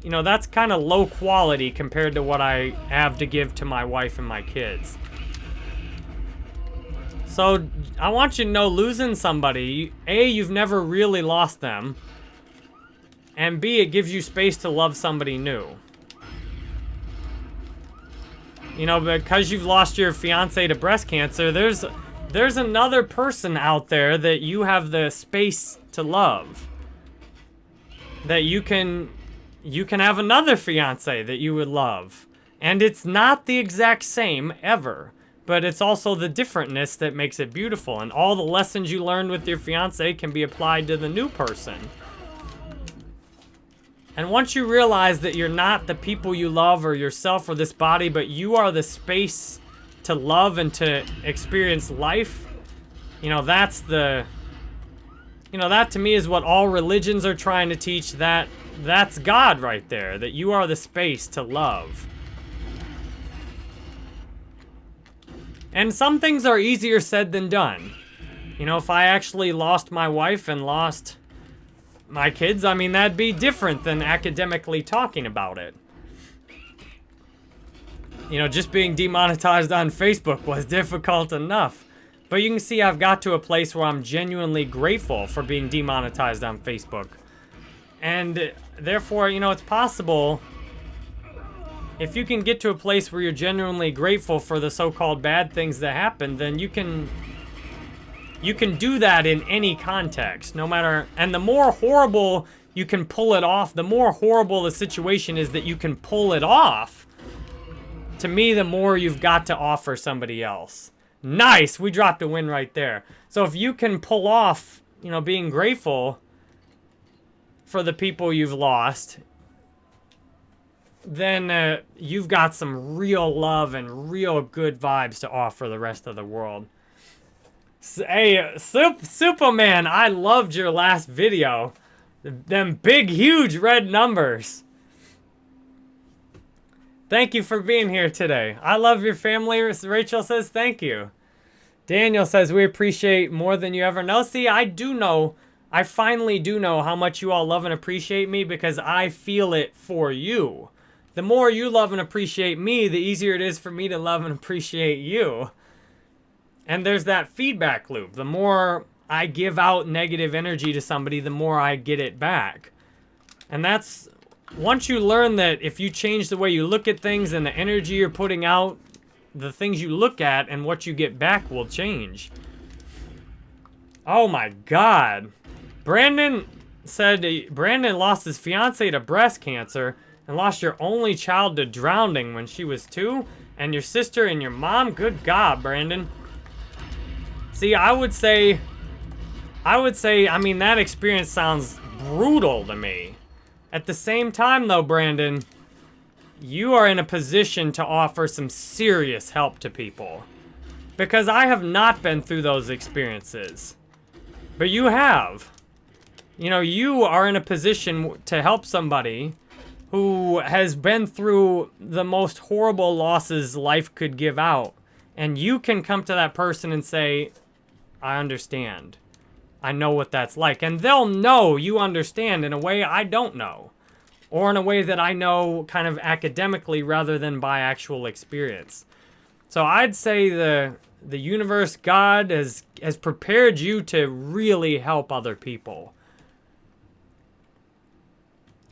you know, that's kind of low quality compared to what I have to give to my wife and my kids. So I want you to know losing somebody, A, you've never really lost them. And B, it gives you space to love somebody new. You know, because you've lost your fiance to breast cancer, there's there's another person out there that you have the space to love. That you can you can have another fiance that you would love. And it's not the exact same ever, but it's also the differentness that makes it beautiful. And all the lessons you learned with your fiance can be applied to the new person. And once you realize that you're not the people you love or yourself or this body, but you are the space to love and to experience life, you know, that's the, you know, that to me is what all religions are trying to teach. That, that's God right there, that you are the space to love. And some things are easier said than done. You know, if I actually lost my wife and lost my kids, I mean, that'd be different than academically talking about it. You know, just being demonetized on Facebook was *laughs* difficult enough. But you can see I've got to a place where I'm genuinely grateful for being demonetized on Facebook. And therefore, you know, it's possible if you can get to a place where you're genuinely grateful for the so-called bad things that happen, then you can you can do that in any context, no matter, and the more horrible you can pull it off, the more horrible the situation is that you can pull it off, to me, the more you've got to offer somebody else. Nice! We dropped a win right there. So if you can pull off, you know, being grateful for the people you've lost, then uh, you've got some real love and real good vibes to offer the rest of the world. Hey, Sup Superman, I loved your last video. Them big, huge red numbers. Thank you for being here today. I love your family. Rachel says thank you. Daniel says we appreciate more than you ever know. See, I do know, I finally do know how much you all love and appreciate me because I feel it for you. The more you love and appreciate me, the easier it is for me to love and appreciate you. And there's that feedback loop. The more I give out negative energy to somebody, the more I get it back. And that's, once you learn that if you change the way you look at things and the energy you're putting out, the things you look at and what you get back will change. Oh my god. Brandon said Brandon lost his fiance to breast cancer and lost your only child to drowning when she was two and your sister and your mom. Good God, Brandon. See, I would say, I would say, I mean, that experience sounds brutal to me. At the same time, though, Brandon, you are in a position to offer some serious help to people. Because I have not been through those experiences. But you have. You know, you are in a position to help somebody who has been through the most horrible losses life could give out. And you can come to that person and say, I understand. I know what that's like. And they'll know you understand in a way I don't know. Or in a way that I know kind of academically rather than by actual experience. So I'd say the the universe, God, has, has prepared you to really help other people.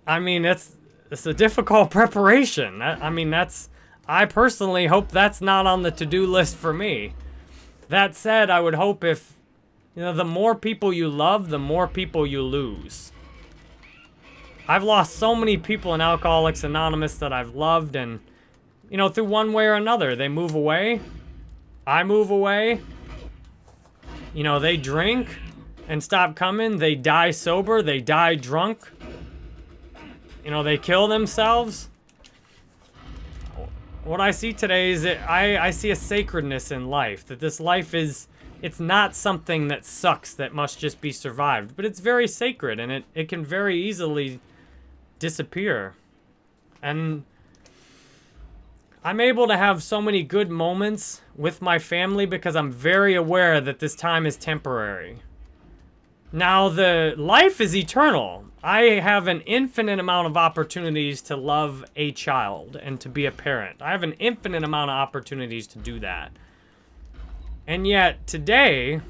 I mean, it's, it's a difficult *laughs* preparation. I, I mean, that's... I personally hope that's not on the to-do list for me. That said, I would hope if, you know, the more people you love, the more people you lose. I've lost so many people in Alcoholics Anonymous that I've loved and, you know, through one way or another. They move away. I move away. You know, they drink and stop coming. They die sober. They die drunk. You know, they kill themselves what I see today is that I, I see a sacredness in life. That this life is, it's not something that sucks that must just be survived. But it's very sacred and it, it can very easily disappear. And I'm able to have so many good moments with my family because I'm very aware that this time is temporary. Now, the life is eternal. I have an infinite amount of opportunities to love a child and to be a parent. I have an infinite amount of opportunities to do that. And yet, today,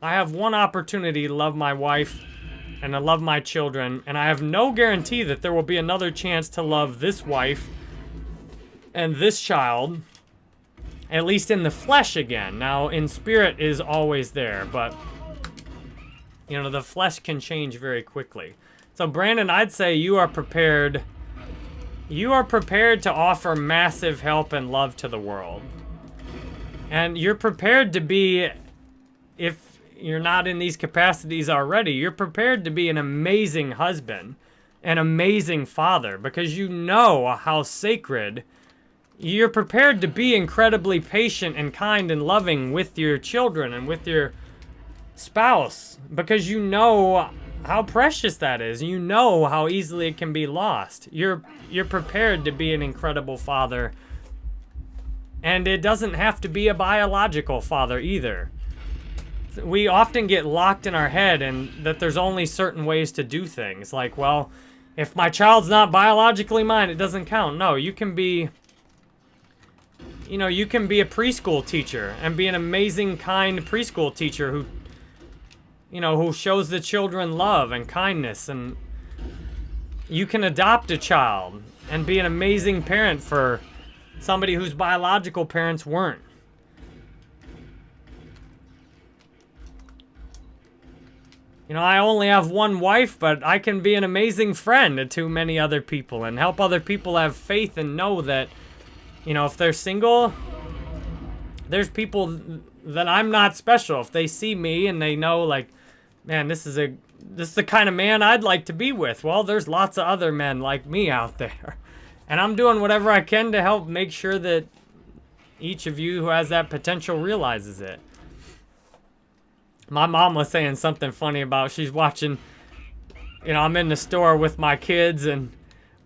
I have one opportunity to love my wife and to love my children, and I have no guarantee that there will be another chance to love this wife and this child, at least in the flesh again. Now, in spirit is always there, but, you know, the flesh can change very quickly. So, Brandon, I'd say you are prepared. You are prepared to offer massive help and love to the world. And you're prepared to be, if you're not in these capacities already, you're prepared to be an amazing husband, an amazing father, because you know how sacred you're prepared to be incredibly patient and kind and loving with your children and with your spouse because you know how precious that is. You know how easily it can be lost. You're you're prepared to be an incredible father. And it doesn't have to be a biological father either. We often get locked in our head and that there's only certain ways to do things. Like, well, if my child's not biologically mine, it doesn't count. No, you can be you know, you can be a preschool teacher and be an amazing, kind preschool teacher who, you know, who shows the children love and kindness. And you can adopt a child and be an amazing parent for somebody whose biological parents weren't. You know, I only have one wife, but I can be an amazing friend to many other people and help other people have faith and know that you know, if they're single, there's people that I'm not special. If they see me and they know, like, man, this is a this is the kind of man I'd like to be with. Well, there's lots of other men like me out *laughs* there. And I'm doing whatever I can to help make sure that each of you who has that potential realizes it. My mom was saying something funny about she's watching, you know, I'm in the store with my kids and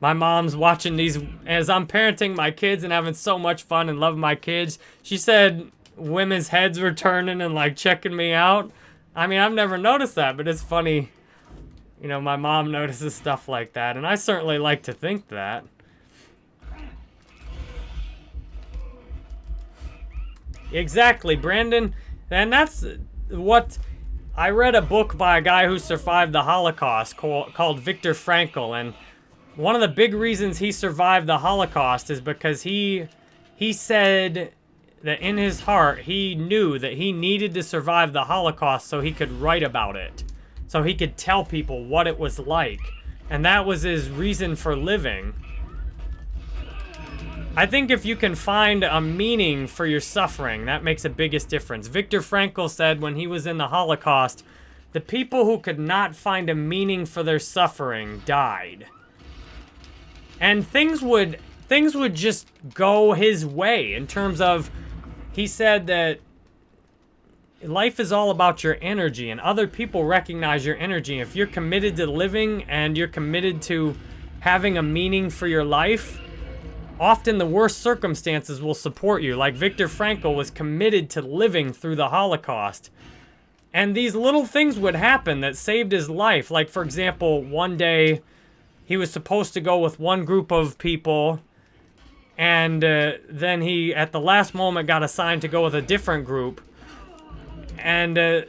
my mom's watching these as I'm parenting my kids and having so much fun and loving my kids. She said women's heads were turning and like checking me out. I mean, I've never noticed that, but it's funny. You know, my mom notices stuff like that, and I certainly like to think that. Exactly, Brandon. And that's what I read a book by a guy who survived the Holocaust called, Viktor Frankl, and one of the big reasons he survived the Holocaust is because he he said that in his heart he knew that he needed to survive the Holocaust so he could write about it. So he could tell people what it was like. And that was his reason for living. I think if you can find a meaning for your suffering, that makes the biggest difference. Viktor Frankl said when he was in the Holocaust, the people who could not find a meaning for their suffering died and things would things would just go his way in terms of he said that life is all about your energy and other people recognize your energy. If you're committed to living and you're committed to having a meaning for your life often the worst circumstances will support you. Like Viktor Frankl was committed to living through the Holocaust. And these little things would happen that saved his life. Like for example one day he was supposed to go with one group of people and uh, then he at the last moment got assigned to go with a different group. And uh,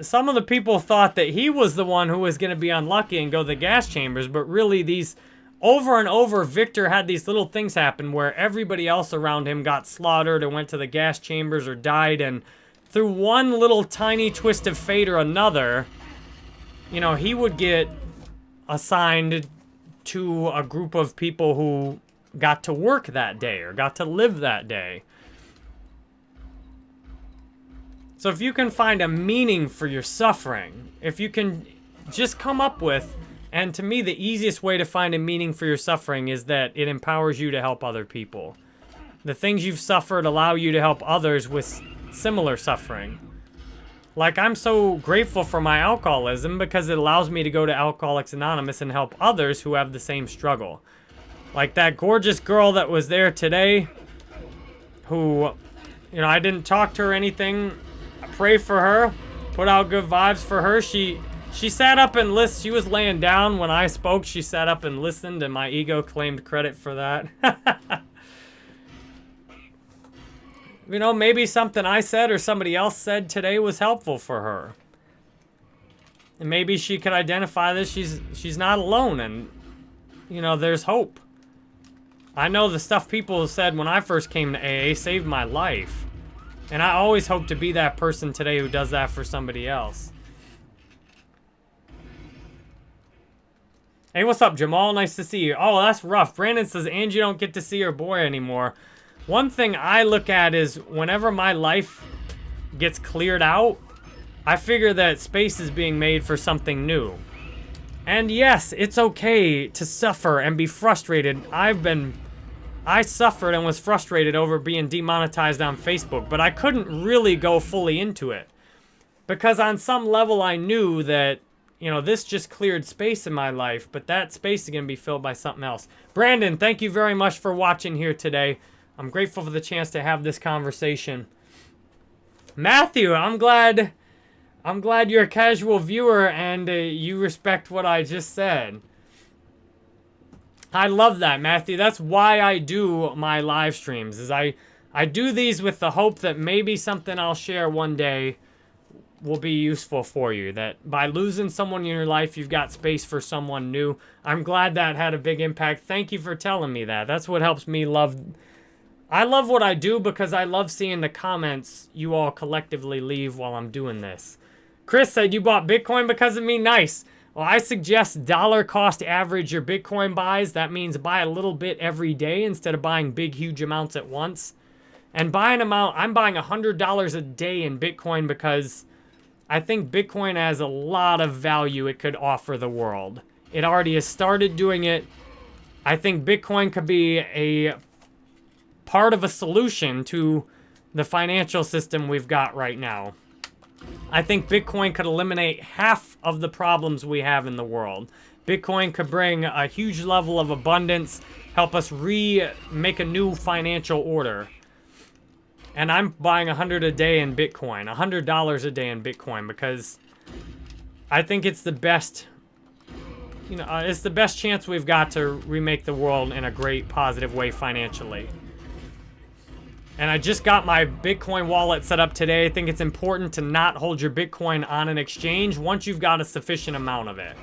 some of the people thought that he was the one who was going to be unlucky and go to the gas chambers but really these over and over Victor had these little things happen where everybody else around him got slaughtered or went to the gas chambers or died and through one little tiny twist of fate or another you know he would get assigned to a group of people who got to work that day or got to live that day. So if you can find a meaning for your suffering, if you can just come up with, and to me the easiest way to find a meaning for your suffering is that it empowers you to help other people. The things you've suffered allow you to help others with similar suffering. Like, I'm so grateful for my alcoholism because it allows me to go to Alcoholics Anonymous and help others who have the same struggle. Like that gorgeous girl that was there today, who, you know, I didn't talk to her anything. I pray for her, put out good vibes for her. She she sat up and listened. She was laying down when I spoke. She sat up and listened, and my ego claimed credit for that. *laughs* you know, maybe something I said or somebody else said today was helpful for her. And maybe she could identify this. She's she's not alone, and you know, there's hope. I know the stuff people said when I first came to AA saved my life. And I always hope to be that person today who does that for somebody else. Hey, what's up, Jamal? Nice to see you. Oh, that's rough. Brandon says Angie don't get to see her boy anymore. One thing I look at is whenever my life gets cleared out, I figure that space is being made for something new. And yes, it's okay to suffer and be frustrated. I've been... I suffered and was frustrated over being demonetized on Facebook, but I couldn't really go fully into it. Because on some level I knew that you know, this just cleared space in my life, but that space is going to be filled by something else. Brandon, thank you very much for watching here today. I'm grateful for the chance to have this conversation. Matthew, I'm glad I'm glad you're a casual viewer and uh, you respect what I just said. I love that, Matthew. That's why I do my live streams. Is I I do these with the hope that maybe something I'll share one day will be useful for you. That by losing someone in your life, you've got space for someone new. I'm glad that had a big impact. Thank you for telling me that. That's what helps me love. I love what I do because I love seeing the comments you all collectively leave while I'm doing this. Chris said you bought Bitcoin because of me. Nice. Well, I suggest dollar cost average your Bitcoin buys. That means buy a little bit every day instead of buying big, huge amounts at once. And buy an amount, I'm buying $100 a day in Bitcoin because I think Bitcoin has a lot of value it could offer the world. It already has started doing it. I think Bitcoin could be a part of a solution to the financial system we've got right now. I think Bitcoin could eliminate half of the problems we have in the world. Bitcoin could bring a huge level of abundance, help us re-make a new financial order. And I'm buying 100 a day in Bitcoin, $100 a day in Bitcoin because I think it's the best, you know, uh, it's the best chance we've got to remake the world in a great positive way financially. And I just got my Bitcoin wallet set up today. I think it's important to not hold your Bitcoin on an exchange once you've got a sufficient amount of it.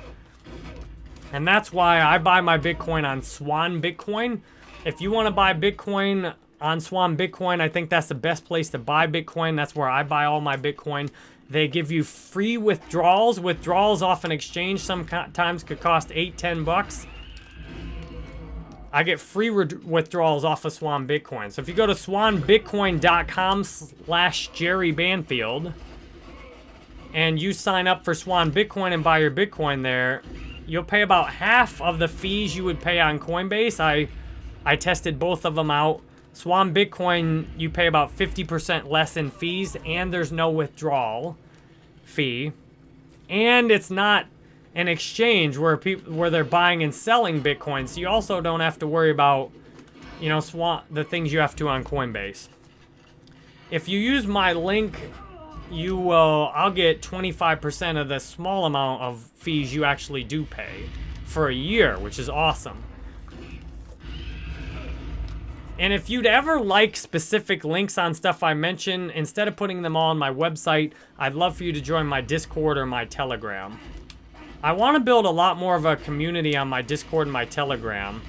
And that's why I buy my Bitcoin on Swan Bitcoin. If you want to buy Bitcoin on Swan Bitcoin. I think that's the best place to buy Bitcoin. That's where I buy all my Bitcoin. They give you free withdrawals. Withdrawals off an exchange sometimes could cost 8, 10 bucks. I get free withdrawals off of Swan Bitcoin. So if you go to swanbitcoin.com slash Jerry Banfield and you sign up for Swan Bitcoin and buy your Bitcoin there, you'll pay about half of the fees you would pay on Coinbase. I I tested both of them out. Swan Bitcoin, you pay about 50% less in fees, and there's no withdrawal fee. And it's not an exchange where people where they're buying and selling Bitcoin, so you also don't have to worry about, you know, Swan the things you have to on Coinbase. If you use my link, you will I'll get 25% of the small amount of fees you actually do pay for a year, which is awesome. And if you'd ever like specific links on stuff I mention, instead of putting them all on my website, I'd love for you to join my Discord or my Telegram. I want to build a lot more of a community on my Discord and my Telegram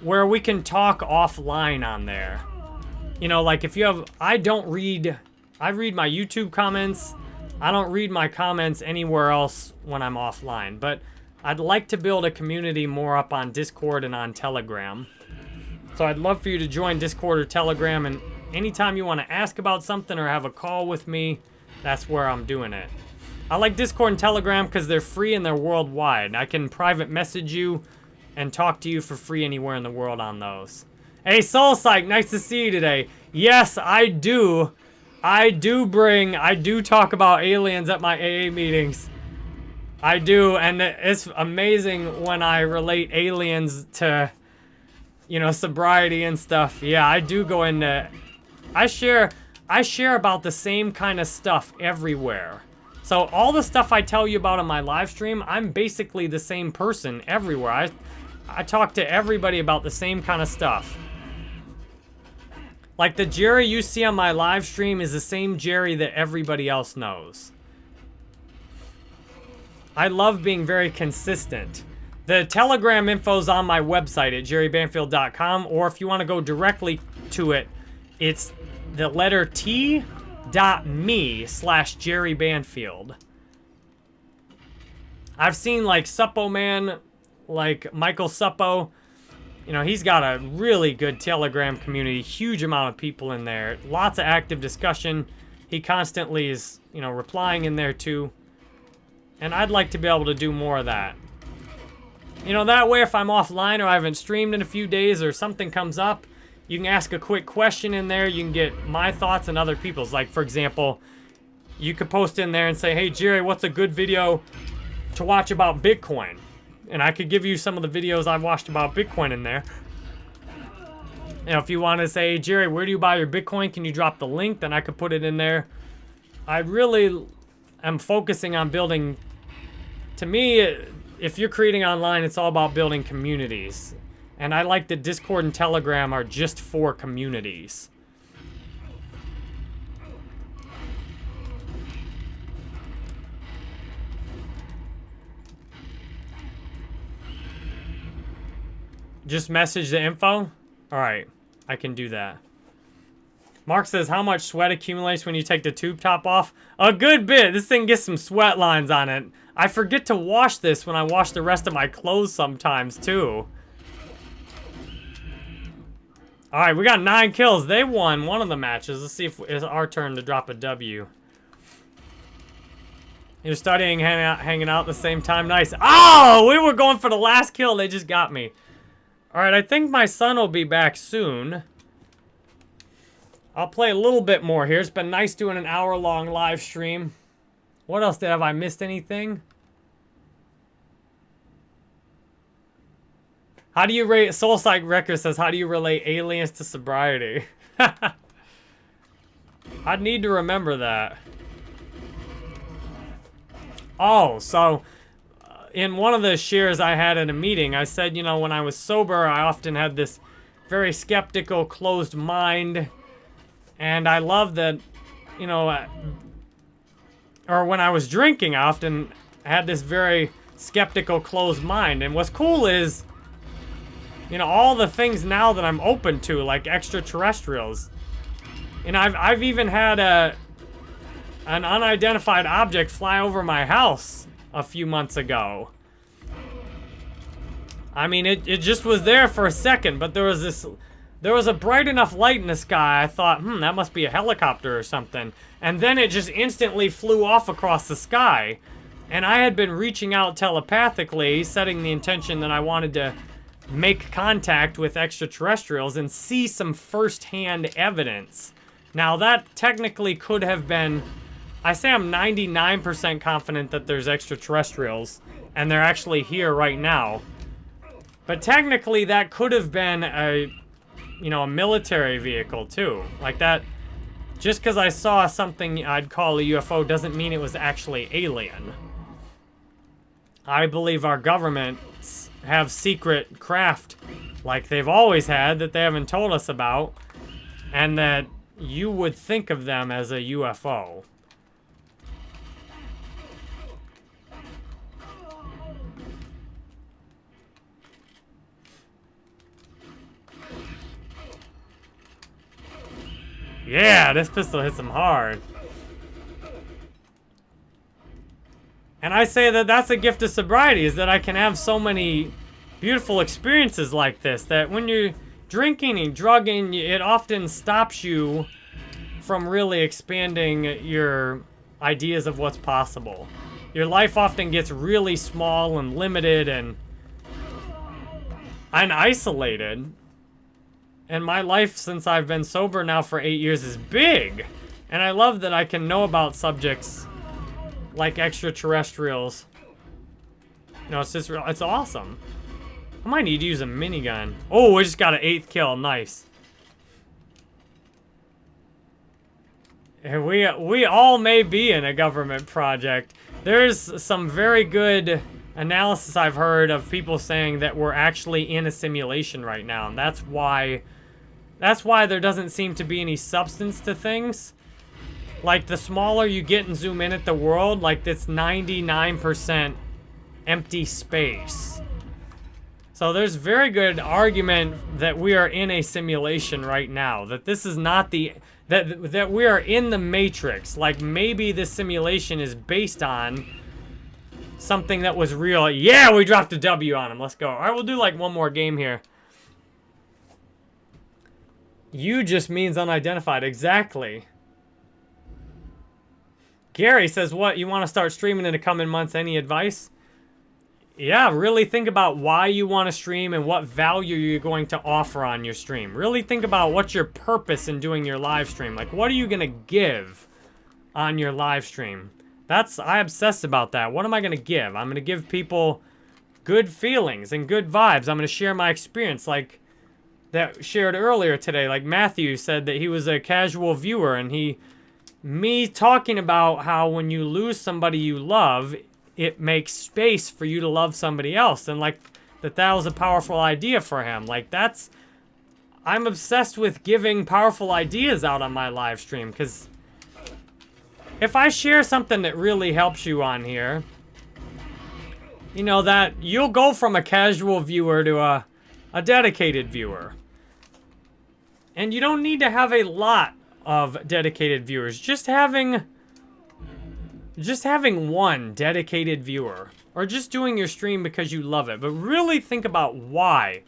where we can talk offline on there. You know, like if you have, I don't read, I read my YouTube comments. I don't read my comments anywhere else when I'm offline, but I'd like to build a community more up on Discord and on Telegram. So I'd love for you to join Discord or Telegram, and anytime you want to ask about something or have a call with me, that's where I'm doing it. I like Discord and Telegram because they're free and they're worldwide. I can private message you and talk to you for free anywhere in the world on those. Hey, Soul Psych, nice to see you today. Yes, I do. I do bring, I do talk about aliens at my AA meetings. I do, and it's amazing when I relate aliens to you know, sobriety and stuff. Yeah, I do go into, I share, I share about the same kind of stuff everywhere. So all the stuff I tell you about on my live stream, I'm basically the same person everywhere. I, I talk to everybody about the same kind of stuff. Like the Jerry you see on my live stream is the same Jerry that everybody else knows. I love being very consistent. The Telegram info's on my website at jerrybanfield.com, or if you want to go directly to it, it's the letter T dot me slash Jerry Banfield. I've seen like Suppoman, like Michael Suppo. You know, he's got a really good Telegram community, huge amount of people in there, lots of active discussion. He constantly is, you know, replying in there too. And I'd like to be able to do more of that. You know, that way if I'm offline or I haven't streamed in a few days or something comes up, you can ask a quick question in there. You can get my thoughts and other people's. Like, for example, you could post in there and say, hey, Jerry, what's a good video to watch about Bitcoin? And I could give you some of the videos I've watched about Bitcoin in there. Know, if you want to say, Jerry, where do you buy your Bitcoin? Can you drop the link? Then I could put it in there. I really am focusing on building to me, if you're creating online, it's all about building communities. And I like that Discord and Telegram are just for communities. Just message the info? Alright, I can do that. Mark says, how much sweat accumulates when you take the tube top off? A good bit. This thing gets some sweat lines on it. I forget to wash this when I wash the rest of my clothes sometimes, too. Alright, we got nine kills. They won one of the matches. Let's see if it's our turn to drop a W. You're studying, hanging out, hanging out at the same time. Nice. Oh, we were going for the last kill. They just got me. Alright, I think my son will be back soon. I'll play a little bit more here. It's been nice doing an hour-long live stream. What else did have I missed anything? How do you rate Soulside Record says how do you relate aliens to sobriety? *laughs* I'd need to remember that. Oh, so uh, in one of the shares I had in a meeting, I said, you know, when I was sober, I often had this very skeptical, closed mind and I love that, you know, uh, or when I was drinking, I often had this very skeptical, closed mind. And what's cool is, you know, all the things now that I'm open to, like extraterrestrials. And I've, I've even had a, an unidentified object fly over my house a few months ago. I mean, it, it just was there for a second, but there was this there was a bright enough light in the sky, I thought, hmm, that must be a helicopter or something. And then it just instantly flew off across the sky. And I had been reaching out telepathically, setting the intention that I wanted to make contact with extraterrestrials and see some first-hand evidence. Now, that technically could have been... I say I'm 99% confident that there's extraterrestrials, and they're actually here right now. But technically, that could have been a you know, a military vehicle too. Like that, just because I saw something I'd call a UFO doesn't mean it was actually alien. I believe our governments have secret craft like they've always had that they haven't told us about and that you would think of them as a UFO. Yeah, this pistol hits him hard. And I say that that's a gift of sobriety, is that I can have so many beautiful experiences like this, that when you're drinking and drugging, it often stops you from really expanding your ideas of what's possible. Your life often gets really small and limited and, and isolated. And my life since I've been sober now for eight years is big. And I love that I can know about subjects like extraterrestrials. No, it's just, it's awesome. I might need to use a minigun. Oh, we just got an eighth kill. Nice. We, we all may be in a government project. There's some very good analysis I've heard of people saying that we're actually in a simulation right now. And that's why, that's why there doesn't seem to be any substance to things. Like, the smaller you get and zoom in at the world, like, this 99% empty space. So there's very good argument that we are in a simulation right now. That this is not the that that we are in the matrix. Like maybe this simulation is based on something that was real. Yeah, we dropped a W on him. Let's go. All right, we'll do like one more game here. You just means unidentified. Exactly. Gary says, what? You want to start streaming in the coming months? Any advice? Yeah, really think about why you want to stream and what value you're going to offer on your stream. Really think about what's your purpose in doing your live stream. Like, what are you going to give on your live stream? That's, I obsess about that. What am I going to give? I'm going to give people good feelings and good vibes. I'm going to share my experience like that shared earlier today. Like Matthew said that he was a casual viewer and he, me talking about how when you lose somebody you love, it makes space for you to love somebody else. And like that that was a powerful idea for him. Like that's I'm obsessed with giving powerful ideas out on my live stream because if I share something that really helps you on here, you know that you'll go from a casual viewer to a, a dedicated viewer. And you don't need to have a lot of dedicated viewers. Just having just having one dedicated viewer or just doing your stream because you love it, but really think about why.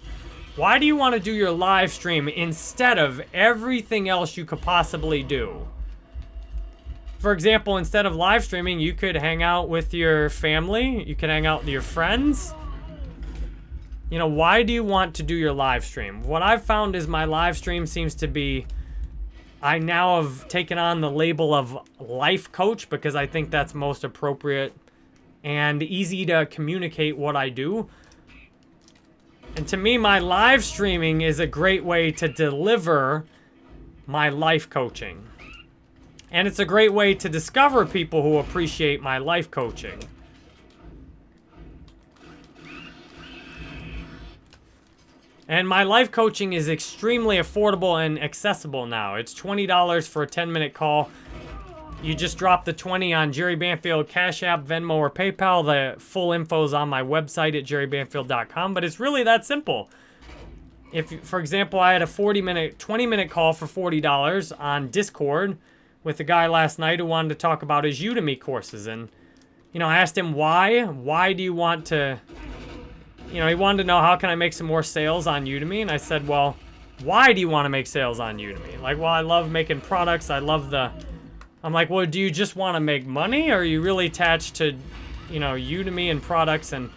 Why do you want to do your live stream instead of everything else you could possibly do? For example, instead of live streaming, you could hang out with your family, you could hang out with your friends. You know, why do you want to do your live stream? What I've found is my live stream seems to be I now have taken on the label of life coach because I think that's most appropriate and easy to communicate what I do. And to me, my live streaming is a great way to deliver my life coaching. And it's a great way to discover people who appreciate my life coaching. And my life coaching is extremely affordable and accessible now. It's $20 for a 10-minute call. You just drop the 20 on Jerry Banfield Cash App, Venmo, or PayPal. The full info is on my website at jerrybanfield.com, but it's really that simple. If, for example, I had a 40-minute, 20-minute call for $40 on Discord with a guy last night who wanted to talk about his Udemy courses. And, you know, I asked him why. Why do you want to you know, he wanted to know how can I make some more sales on Udemy, and I said, well, why do you want to make sales on Udemy? Like, well, I love making products. I love the... I'm like, well, do you just want to make money, or are you really attached to, you know, Udemy and products? And,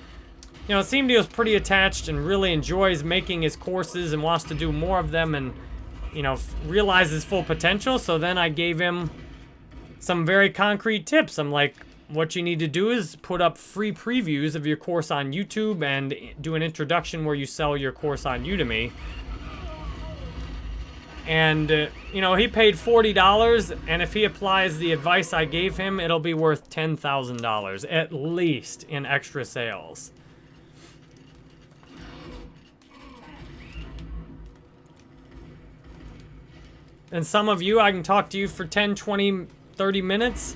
you know, it seemed he was pretty attached and really enjoys making his courses and wants to do more of them and, you know, realize his full potential. So then I gave him some very concrete tips. I'm like, what you need to do is put up free previews of your course on YouTube and do an introduction where you sell your course on Udemy. And, uh, you know, he paid $40, and if he applies the advice I gave him, it'll be worth $10,000 at least in extra sales. And some of you, I can talk to you for 10, 20, 30 minutes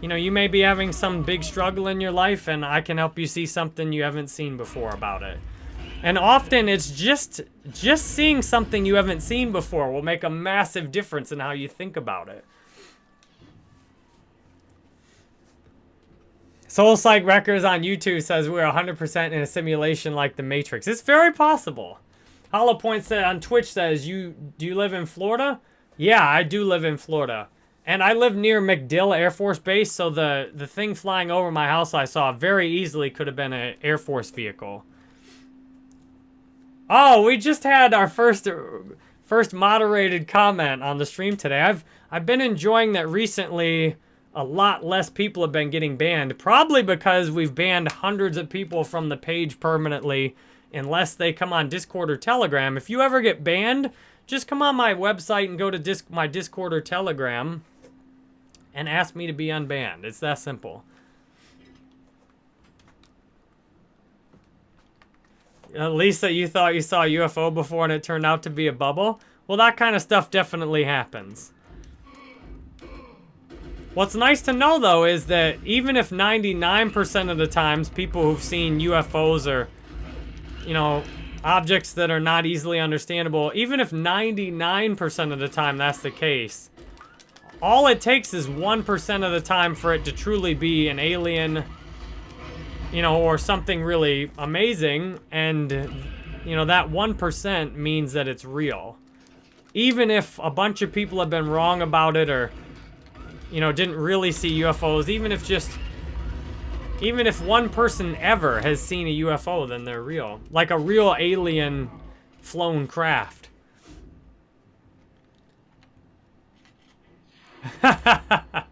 you know, you may be having some big struggle in your life and I can help you see something you haven't seen before about it. And often it's just just seeing something you haven't seen before will make a massive difference in how you think about it. Soul Psych Records on YouTube says we're 100% in a simulation like the Matrix. It's very possible. Hollow Point said on Twitch says, "You do you live in Florida?" Yeah, I do live in Florida. And I live near MacDill Air Force Base, so the, the thing flying over my house I saw very easily could have been an Air Force vehicle. Oh, we just had our first first moderated comment on the stream today. I've I've been enjoying that recently. A lot less people have been getting banned, probably because we've banned hundreds of people from the page permanently unless they come on Discord or Telegram. If you ever get banned, just come on my website and go to disc my Discord or Telegram and ask me to be unbanned. It's that simple. At least that you thought you saw a UFO before and it turned out to be a bubble. Well, that kind of stuff definitely happens. What's nice to know, though, is that even if 99% of the times people who've seen UFOs are, you know, objects that are not easily understandable, even if 99% of the time that's the case, all it takes is 1% of the time for it to truly be an alien, you know, or something really amazing, and, you know, that 1% means that it's real. Even if a bunch of people have been wrong about it or, you know, didn't really see UFOs, even if just even if one person ever has seen a UFO, then they're real. Like a real alien flown craft. *laughs*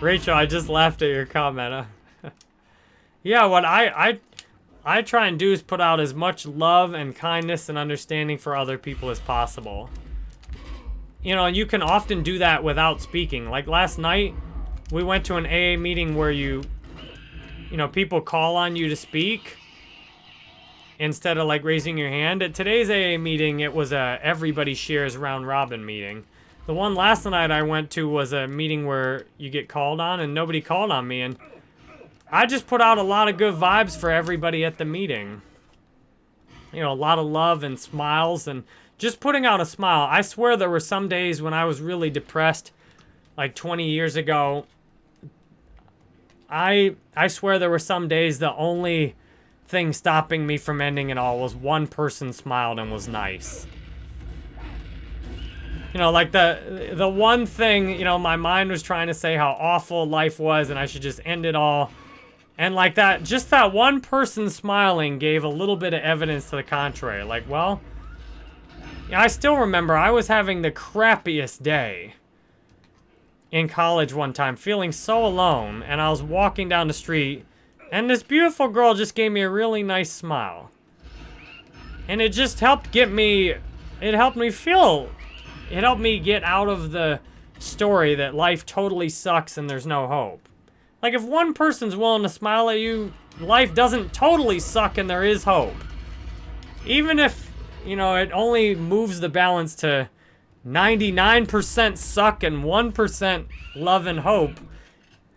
Rachel, I just laughed at your comment. *laughs* yeah, what I, I I try and do is put out as much love and kindness and understanding for other people as possible. You know, you can often do that without speaking. Like last night, we went to an AA meeting where you, you know, people call on you to speak instead of like raising your hand. At today's AA meeting, it was a everybody shares round robin meeting. The one last night I went to was a meeting where you get called on and nobody called on me and I just put out a lot of good vibes for everybody at the meeting. You know, a lot of love and smiles and just putting out a smile. I swear there were some days when I was really depressed like 20 years ago I I swear there were some days the only thing stopping me from ending it all was one person smiled and was nice. You know, like the the one thing, you know, my mind was trying to say how awful life was and I should just end it all. And like that, just that one person smiling gave a little bit of evidence to the contrary. Like, well, I still remember I was having the crappiest day in college one time, feeling so alone, and I was walking down the street, and this beautiful girl just gave me a really nice smile. And it just helped get me, it helped me feel, it helped me get out of the story that life totally sucks and there's no hope. Like, if one person's willing to smile at you, life doesn't totally suck and there is hope. Even if, you know, it only moves the balance to 99% suck and 1% love and hope.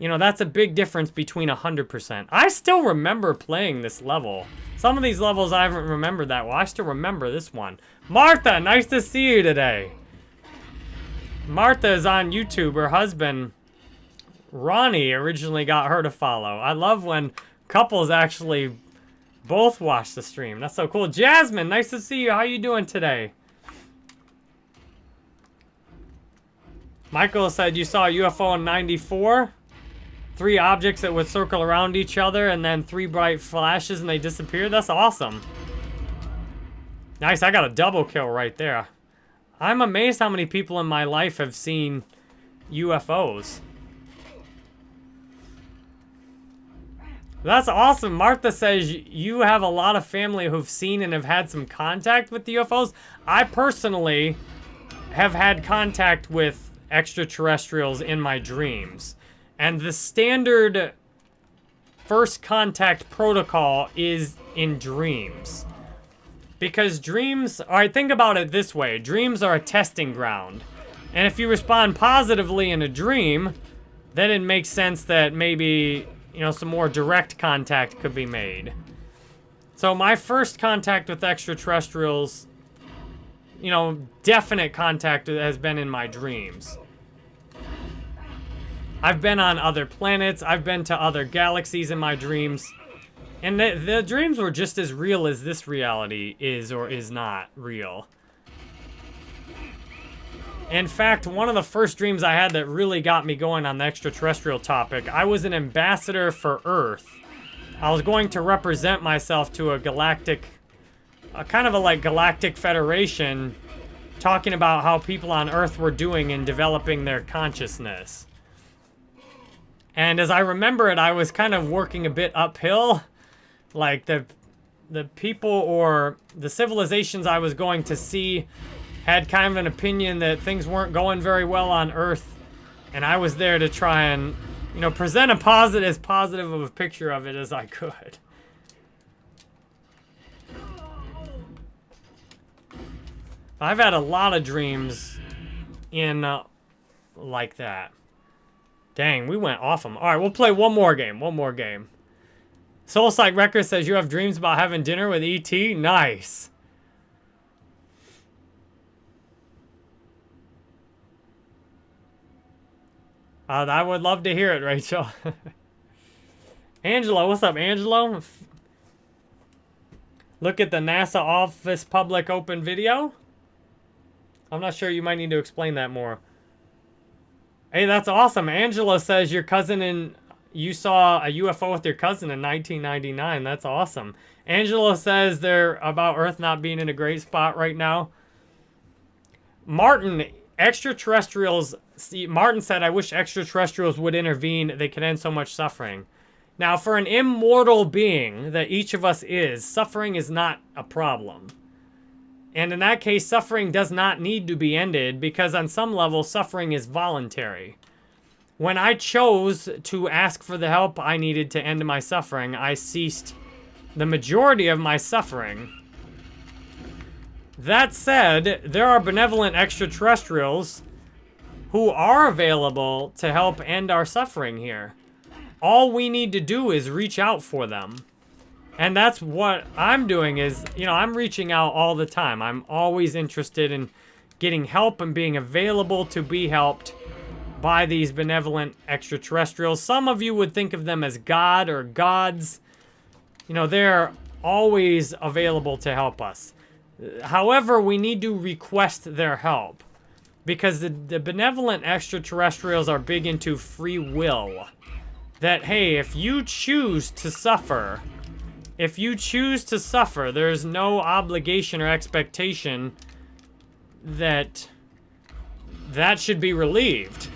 You know, that's a big difference between 100%. I still remember playing this level. Some of these levels I haven't remembered that well. I still remember this one. Martha, nice to see you today. Martha is on YouTube. Her husband, Ronnie, originally got her to follow. I love when couples actually both watch the stream. That's so cool. Jasmine, nice to see you. How you doing today? Michael said you saw a UFO in 94. Three objects that would circle around each other and then three bright flashes and they disappeared. That's awesome. Nice, I got a double kill right there. I'm amazed how many people in my life have seen UFOs. That's awesome. Martha says you have a lot of family who've seen and have had some contact with the UFOs. I personally have had contact with extraterrestrials in my dreams. And the standard first contact protocol is in dreams. Because dreams, alright, think about it this way. Dreams are a testing ground. And if you respond positively in a dream, then it makes sense that maybe, you know, some more direct contact could be made. So my first contact with extraterrestrials, you know, definite contact has been in my dreams. I've been on other planets. I've been to other galaxies in my dreams. And the, the dreams were just as real as this reality is or is not real. In fact, one of the first dreams I had that really got me going on the extraterrestrial topic, I was an ambassador for Earth. I was going to represent myself to a galactic, a kind of a like galactic federation, talking about how people on Earth were doing in developing their consciousness. And as I remember it, I was kind of working a bit uphill. Like the the people or the civilizations I was going to see had kind of an opinion that things weren't going very well on Earth. And I was there to try and, you know, present a positive, as positive of a picture of it as I could. I've had a lot of dreams in uh, like that. Dang, we went off them. All right, we'll play one more game. One more game. Soul Soulside Records says you have dreams about having dinner with E.T. Nice. Uh, I would love to hear it, Rachel. *laughs* Angelo, what's up, Angelo? Look at the NASA office public open video. I'm not sure. You might need to explain that more. Hey, that's awesome. Angela says your cousin and you saw a UFO with your cousin in 1999. That's awesome. Angela says they're about Earth not being in a great spot right now. Martin, extraterrestrials. See, Martin said, I wish extraterrestrials would intervene. They could end so much suffering. Now, for an immortal being that each of us is, suffering is not a problem. And in that case, suffering does not need to be ended because on some level, suffering is voluntary. When I chose to ask for the help I needed to end my suffering, I ceased the majority of my suffering. That said, there are benevolent extraterrestrials who are available to help end our suffering here. All we need to do is reach out for them. And that's what I'm doing is, you know, I'm reaching out all the time. I'm always interested in getting help and being available to be helped by these benevolent extraterrestrials. Some of you would think of them as God or gods. You know, they're always available to help us. However, we need to request their help because the, the benevolent extraterrestrials are big into free will. That, hey, if you choose to suffer, if you choose to suffer, there's no obligation or expectation that that should be relieved.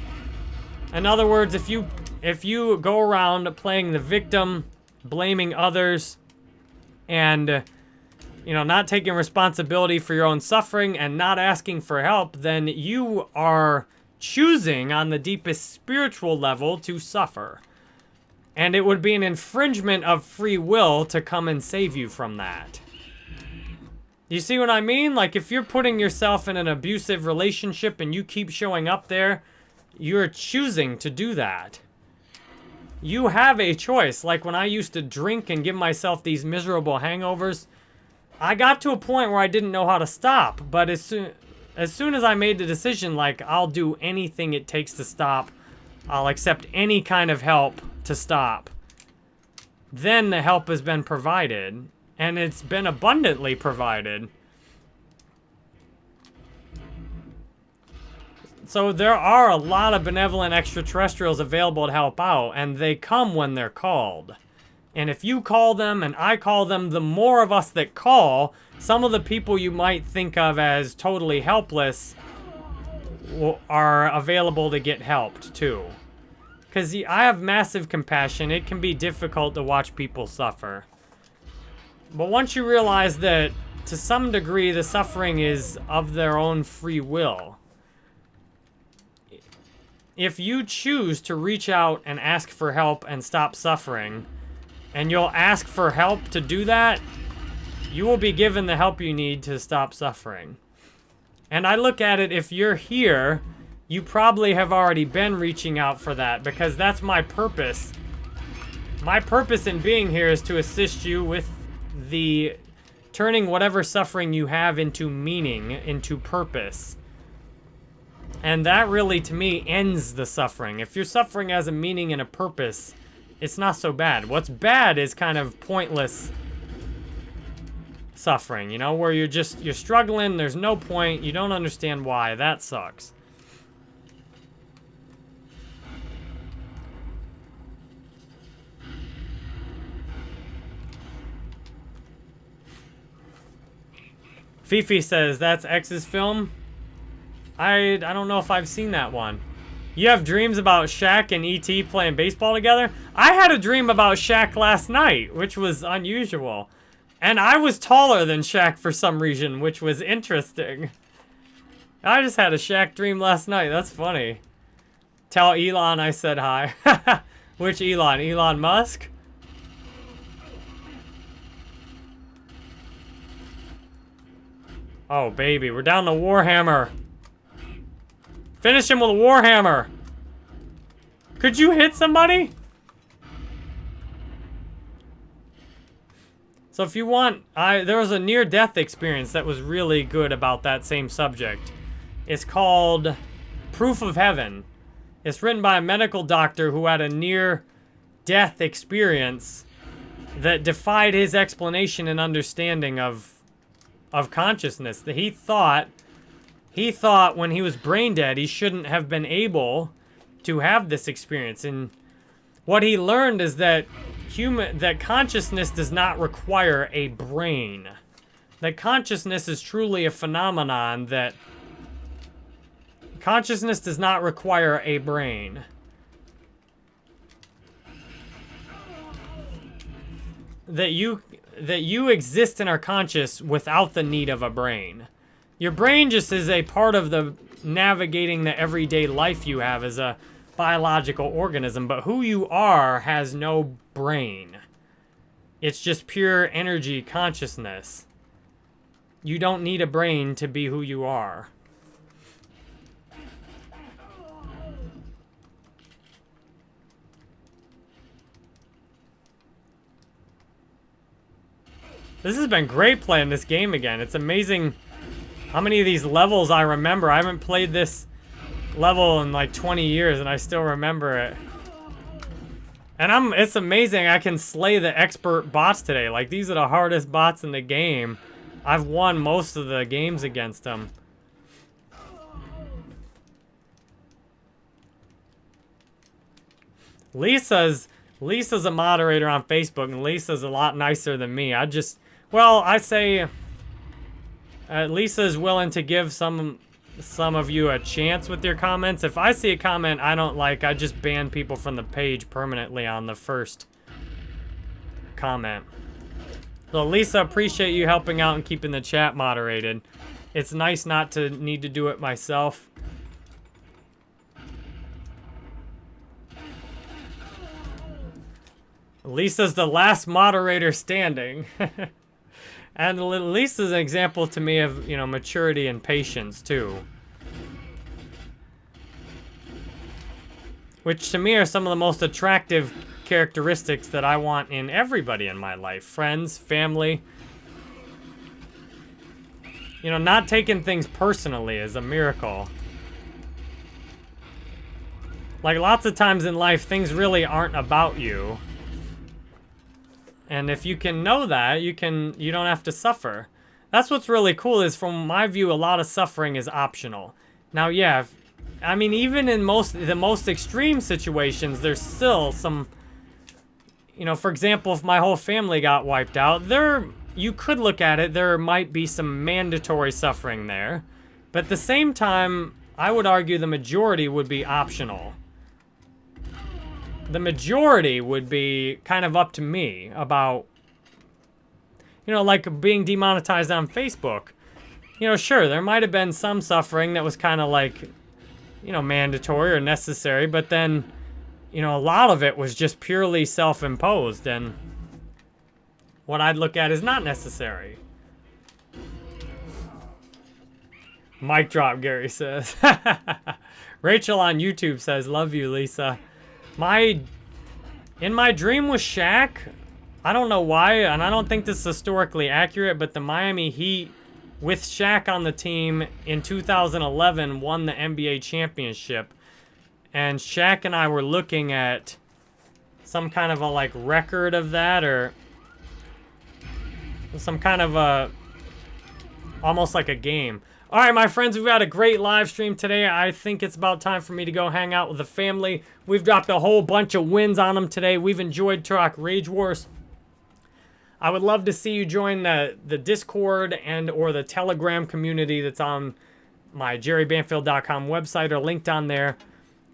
In other words, if you if you go around playing the victim, blaming others, and you know, not taking responsibility for your own suffering and not asking for help, then you are choosing on the deepest spiritual level to suffer. And it would be an infringement of free will to come and save you from that. You see what I mean? Like, if you're putting yourself in an abusive relationship and you keep showing up there, you're choosing to do that. You have a choice. Like, when I used to drink and give myself these miserable hangovers, I got to a point where I didn't know how to stop. But as soon as, soon as I made the decision, like, I'll do anything it takes to stop, I'll accept any kind of help to stop. Then the help has been provided, and it's been abundantly provided. So there are a lot of benevolent extraterrestrials available to help out, and they come when they're called. And if you call them and I call them, the more of us that call, some of the people you might think of as totally helpless are available to get helped too. Because I have massive compassion. It can be difficult to watch people suffer. But once you realize that, to some degree, the suffering is of their own free will. If you choose to reach out and ask for help and stop suffering, and you'll ask for help to do that, you will be given the help you need to stop suffering. And I look at it, if you're here you probably have already been reaching out for that because that's my purpose. My purpose in being here is to assist you with the turning whatever suffering you have into meaning, into purpose. And that really, to me, ends the suffering. If your suffering has a meaning and a purpose, it's not so bad. What's bad is kind of pointless suffering, you know, where you're just, you're struggling, there's no point, you don't understand why, that sucks. Fifi says, that's X's film? I, I don't know if I've seen that one. You have dreams about Shaq and E.T. playing baseball together? I had a dream about Shaq last night, which was unusual. And I was taller than Shaq for some reason, which was interesting. I just had a Shaq dream last night. That's funny. Tell Elon I said hi. *laughs* Which Elon? Elon Musk? Oh, baby. We're down to Warhammer. Finish him with a Warhammer. Could you hit somebody? So if you want, I there was a near-death experience that was really good about that same subject. It's called Proof of Heaven. It's written by a medical doctor who had a near-death experience that defied his explanation and understanding of of consciousness. That he thought he thought when he was brain dead he shouldn't have been able to have this experience and what he learned is that human that consciousness does not require a brain. That consciousness is truly a phenomenon that consciousness does not require a brain. That you that you exist and are conscious without the need of a brain. Your brain just is a part of the navigating the everyday life you have as a biological organism, but who you are has no brain. It's just pure energy consciousness. You don't need a brain to be who you are. This has been great playing this game again. It's amazing how many of these levels I remember. I haven't played this level in like 20 years and I still remember it. And I'm it's amazing I can slay the expert bots today. Like these are the hardest bots in the game. I've won most of the games against them. Lisa's Lisa's a moderator on Facebook and Lisa's a lot nicer than me. I just well, I say uh, Lisa's willing to give some some of you a chance with your comments. If I see a comment I don't like, I just ban people from the page permanently on the first comment. So Lisa, appreciate you helping out and keeping the chat moderated. It's nice not to need to do it myself. Lisa's the last moderator standing. *laughs* And at least is an example to me of, you know, maturity and patience, too. Which, to me, are some of the most attractive characteristics that I want in everybody in my life. Friends, family. You know, not taking things personally is a miracle. Like, lots of times in life, things really aren't about you. And if you can know that, you can you don't have to suffer. That's what's really cool is from my view, a lot of suffering is optional. Now, yeah, if, I mean, even in most the most extreme situations, there's still some, you know, for example, if my whole family got wiped out, there, you could look at it, there might be some mandatory suffering there. But at the same time, I would argue the majority would be optional the majority would be kind of up to me about, you know, like being demonetized on Facebook. You know, sure, there might have been some suffering that was kind of like, you know, mandatory or necessary, but then, you know, a lot of it was just purely self-imposed, and what I'd look at is not necessary. Mic drop, Gary says. *laughs* Rachel on YouTube says, love you, Lisa. My, in my dream with Shaq, I don't know why, and I don't think this is historically accurate, but the Miami Heat, with Shaq on the team in 2011, won the NBA championship. And Shaq and I were looking at some kind of a, like, record of that, or some kind of a, almost like a game. All right, my friends, we've had a great live stream today. I think it's about time for me to go hang out with the family. We've dropped a whole bunch of wins on them today. We've enjoyed Turok Rage Wars. I would love to see you join the, the Discord and or the Telegram community that's on my jerrybanfield.com website or linked on there.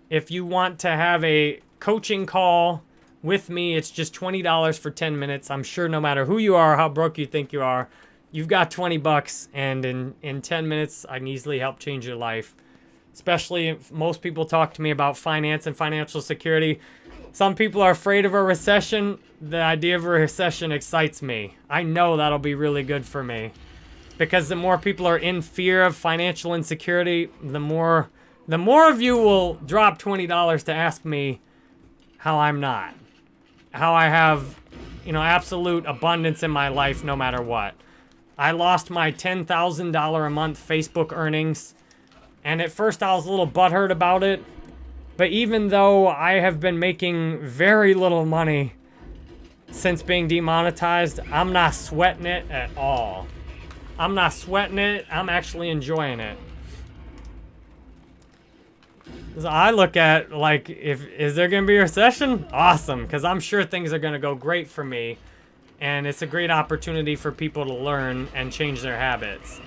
If you want to have a coaching call with me, it's just $20 for 10 minutes. I'm sure no matter who you are, how broke you think you are, you've got 20 bucks and in, in 10 minutes, I can easily help change your life. Especially if most people talk to me about finance and financial security. Some people are afraid of a recession. The idea of a recession excites me. I know that'll be really good for me. Because the more people are in fear of financial insecurity, the more the more of you will drop $20 to ask me how I'm not. How I have, you know, absolute abundance in my life no matter what. I lost my $10,000 a month Facebook earnings. And at first I was a little butthurt about it. But even though I have been making very little money since being demonetized, I'm not sweating it at all. I'm not sweating it. I'm actually enjoying it. So I look at, like, if is there going to be a recession? Awesome, because I'm sure things are going to go great for me. And it's a great opportunity for people to learn and change their habits.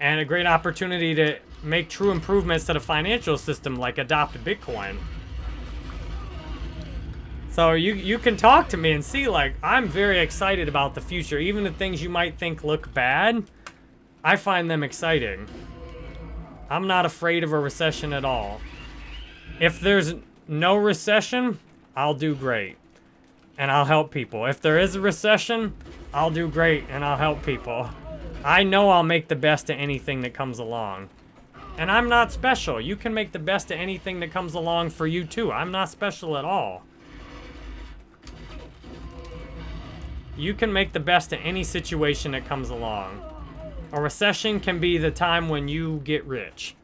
And a great opportunity to make true improvements to the financial system, like adopt Bitcoin. So you, you can talk to me and see, like, I'm very excited about the future. Even the things you might think look bad, I find them exciting. I'm not afraid of a recession at all. If there's no recession, I'll do great and I'll help people. If there is a recession, I'll do great and I'll help people. I know I'll make the best of anything that comes along. And I'm not special. You can make the best of anything that comes along for you too. I'm not special at all. You can make the best of any situation that comes along. A recession can be the time when you get rich.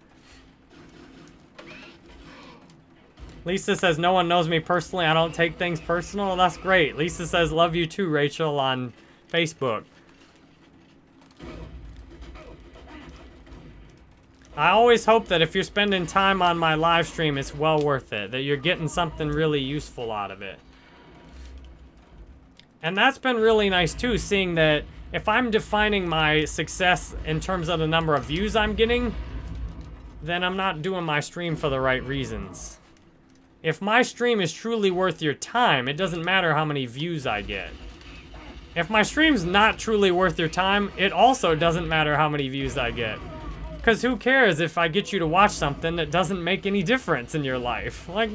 Lisa says, no one knows me personally. I don't take things personal. That's great. Lisa says, love you too, Rachel, on Facebook. I always hope that if you're spending time on my live stream, it's well worth it. That you're getting something really useful out of it. And that's been really nice too, seeing that if I'm defining my success in terms of the number of views I'm getting, then I'm not doing my stream for the right reasons. If my stream is truly worth your time, it doesn't matter how many views I get. If my stream's not truly worth your time, it also doesn't matter how many views I get. Because who cares if I get you to watch something that doesn't make any difference in your life? Like,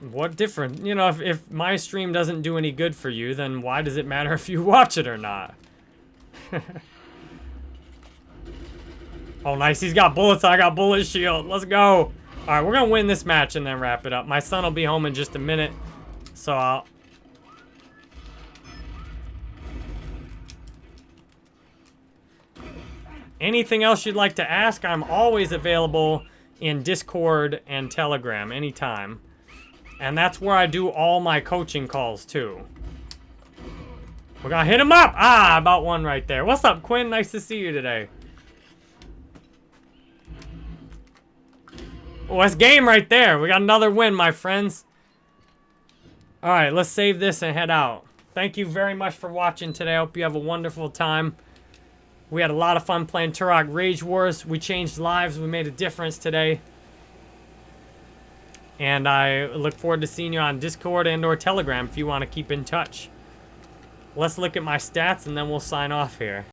what difference? You know, if, if my stream doesn't do any good for you, then why does it matter *laughs* if you watch it or not? *laughs* oh, nice. He's got bullets. I got bullet shield. Let's go. All right, we're going to win this match and then wrap it up. My son will be home in just a minute, so I'll... Anything else you'd like to ask, I'm always available in Discord and Telegram anytime. And that's where I do all my coaching calls, too. We're gonna hit him up! Ah, about one right there. What's up, Quinn? Nice to see you today. That's game right there. We got another win, my friends. All right, let's save this and head out. Thank you very much for watching today. I hope you have a wonderful time. We had a lot of fun playing Turok Rage Wars. We changed lives. We made a difference today. And I look forward to seeing you on Discord and or Telegram if you want to keep in touch. Let's look at my stats and then we'll sign off here.